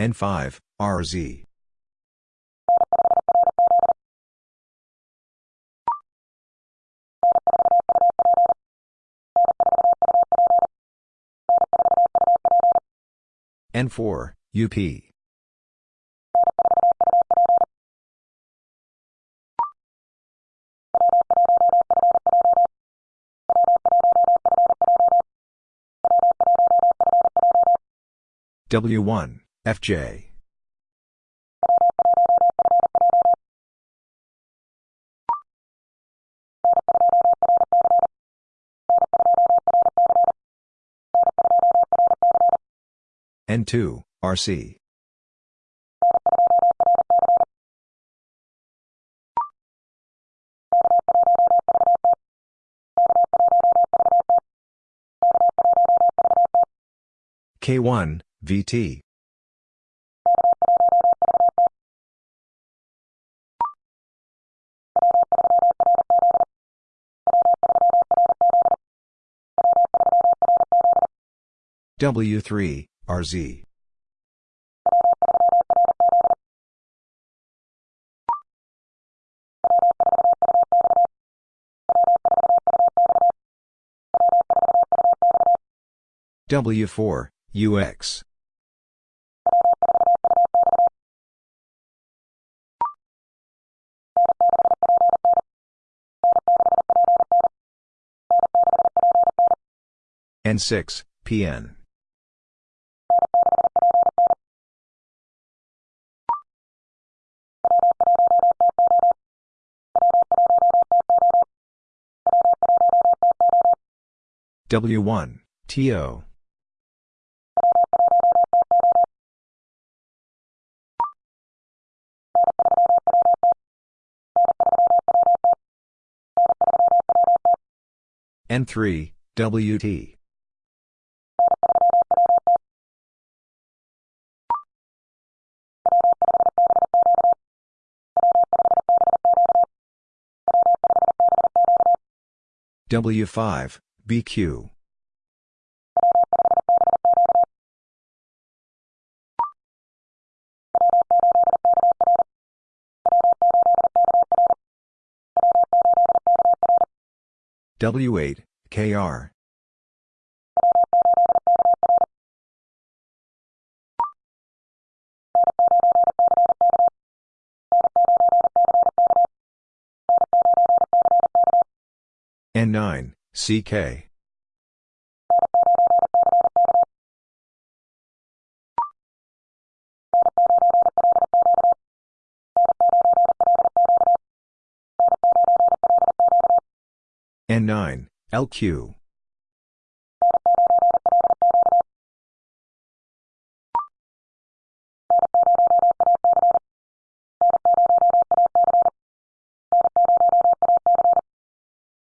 N5, RZ. N4, UP. W1, FJ. N2, RC. K1, VT W3, RZ. W4, UX. N6, PN. W1, TO. N3, WT. W5, BQ. W8, KR. N9, CK. N9, LQ.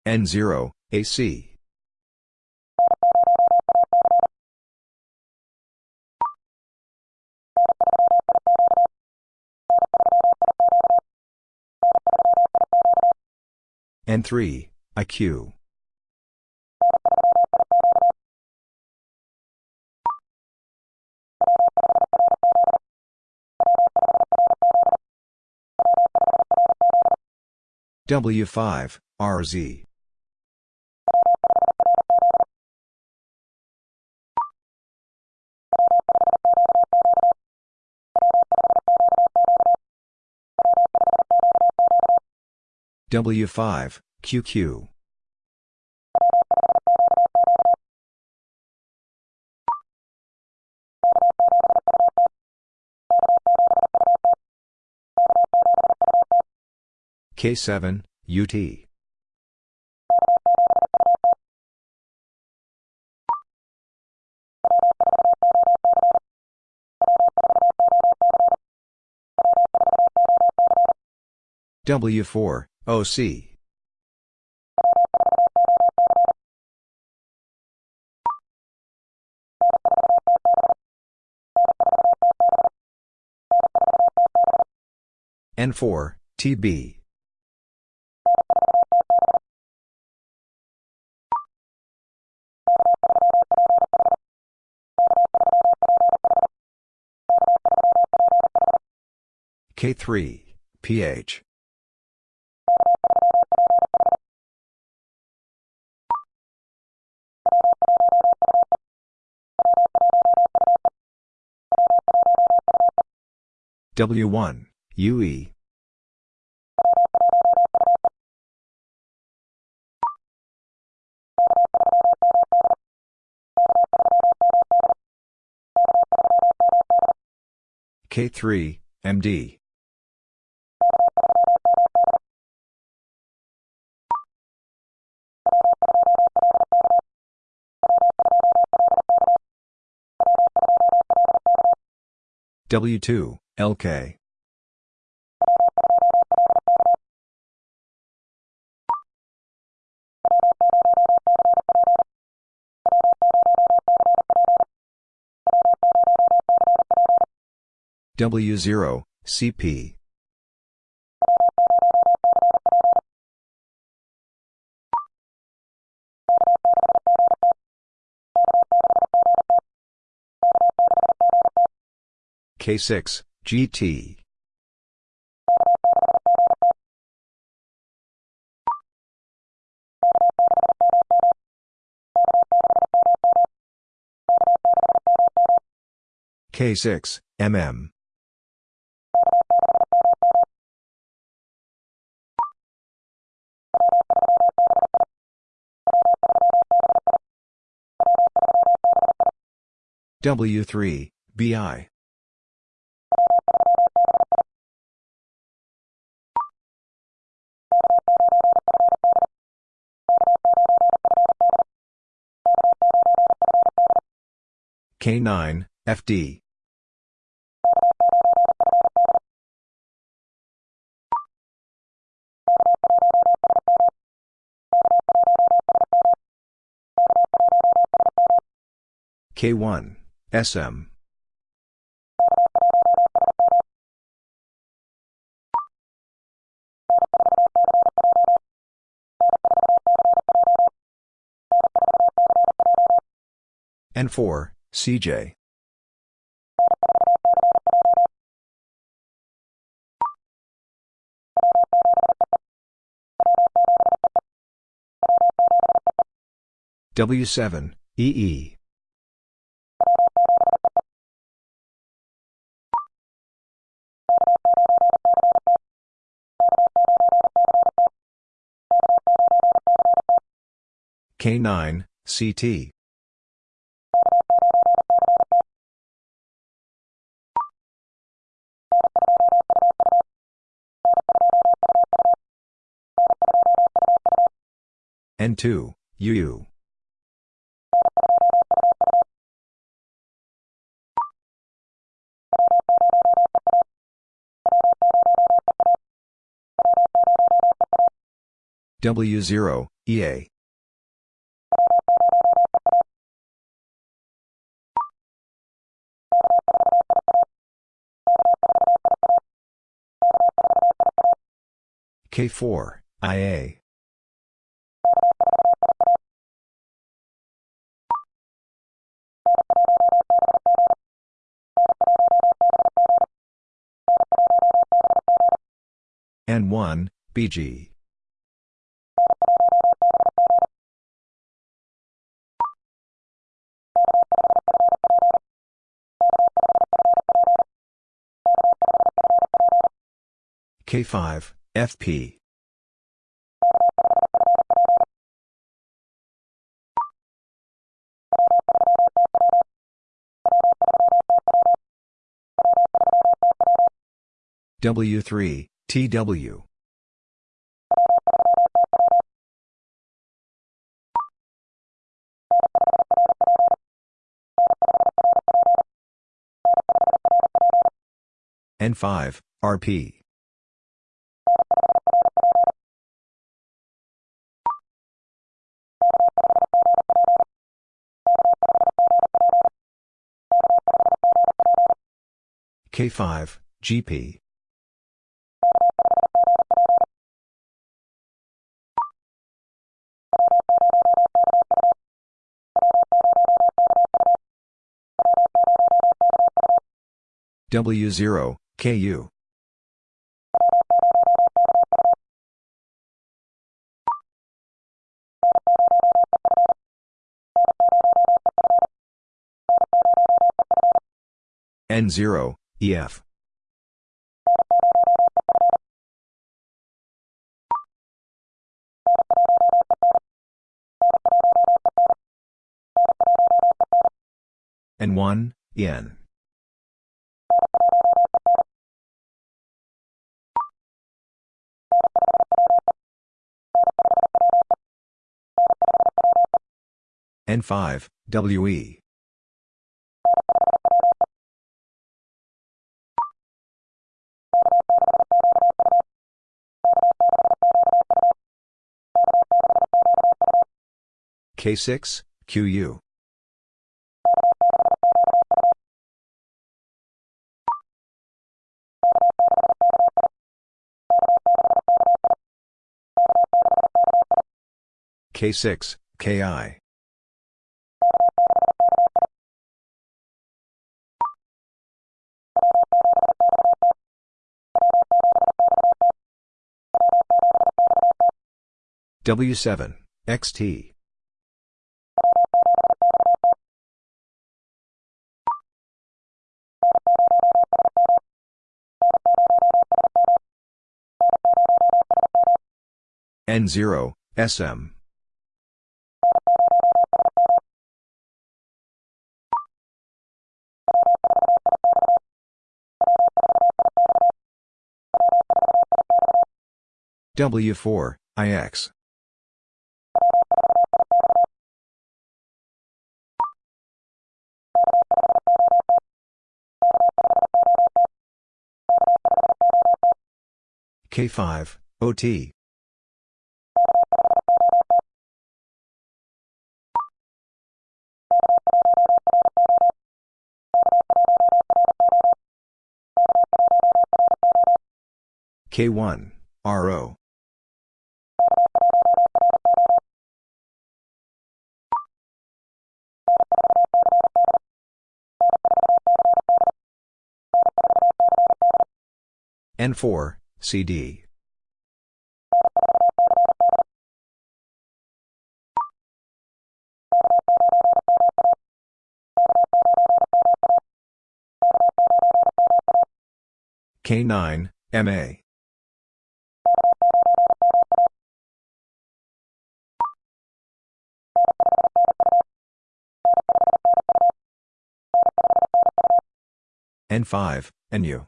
N0, AC. N3, IQ. W5, RZ. W5, QQ. K7, UT. W4, OC. N4, TB. K3, PH. W1, UE. K3, MD. W2, LK. W0, CP. K6, GT. K6, MM. W3, BI. K9, FD. K1, SM. N4, CJ. W7, EE. K9, CT. N2, UU. W0, EA. K4, IA. N1, BG. K5, FP. W3, TW. N5, RP. K5, GP. W0, KU. N0, EF. N1, N. N5, WE. K6, QU. K6, KI. W7, XT. N0, SM. W4, IX. K5, OT. K1, RO. N4, CD. K9, MA. N5, NU.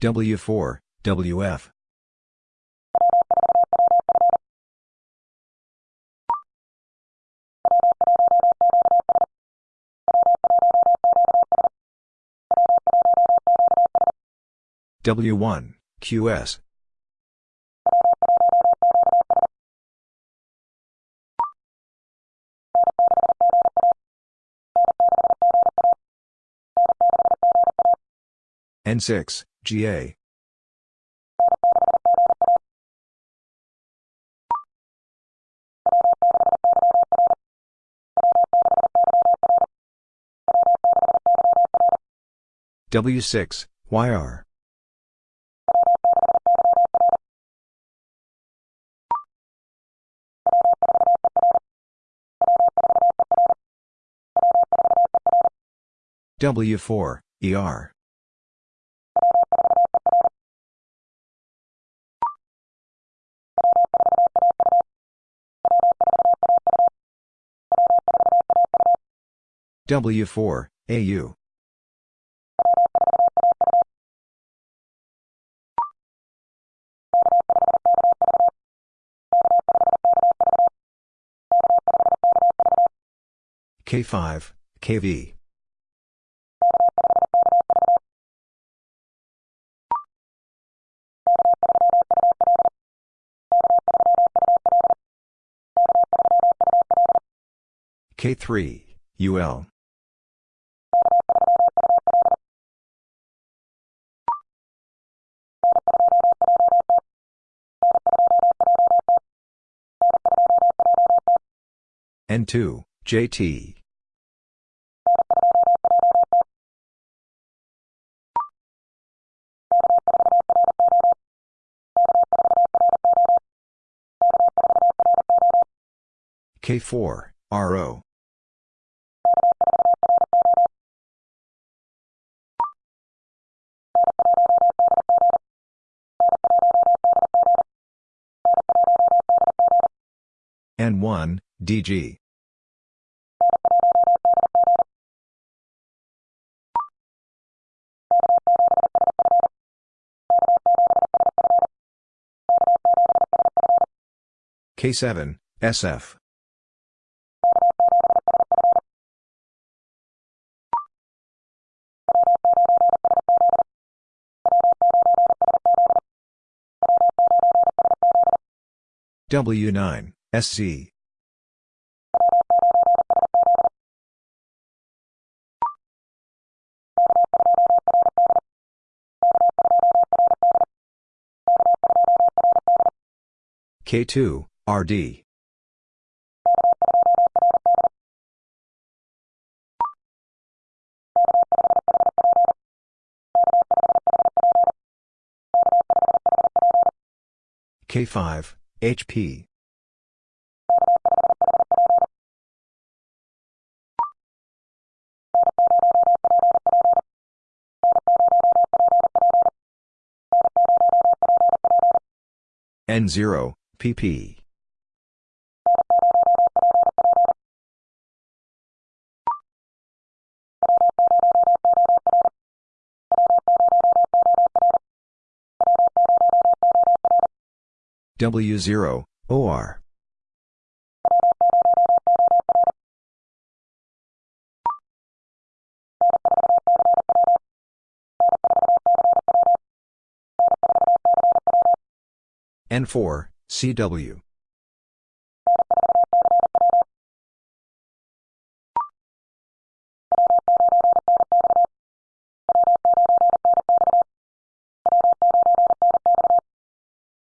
W4, WF. W1, QS. N6, GA. W6, YR. W4, ER. W4, AU. K5, KV. K3, UL. N2, JT. K4, RO. N1, DG. K7, SF. W9, SC. K2, RD. K5, HP. N0, PP. W0, OR. N4, CW.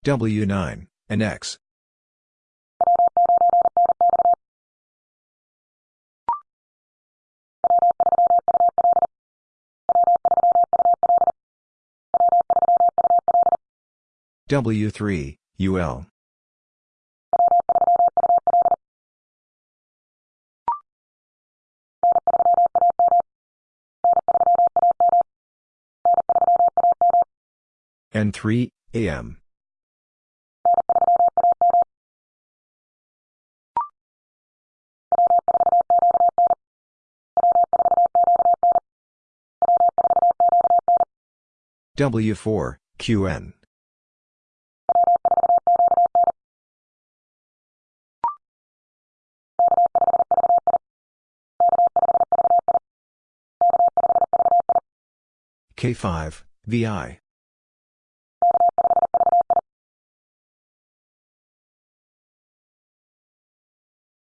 W9, NX. W3, UL. N3, AM. W4, QN. K5, VI.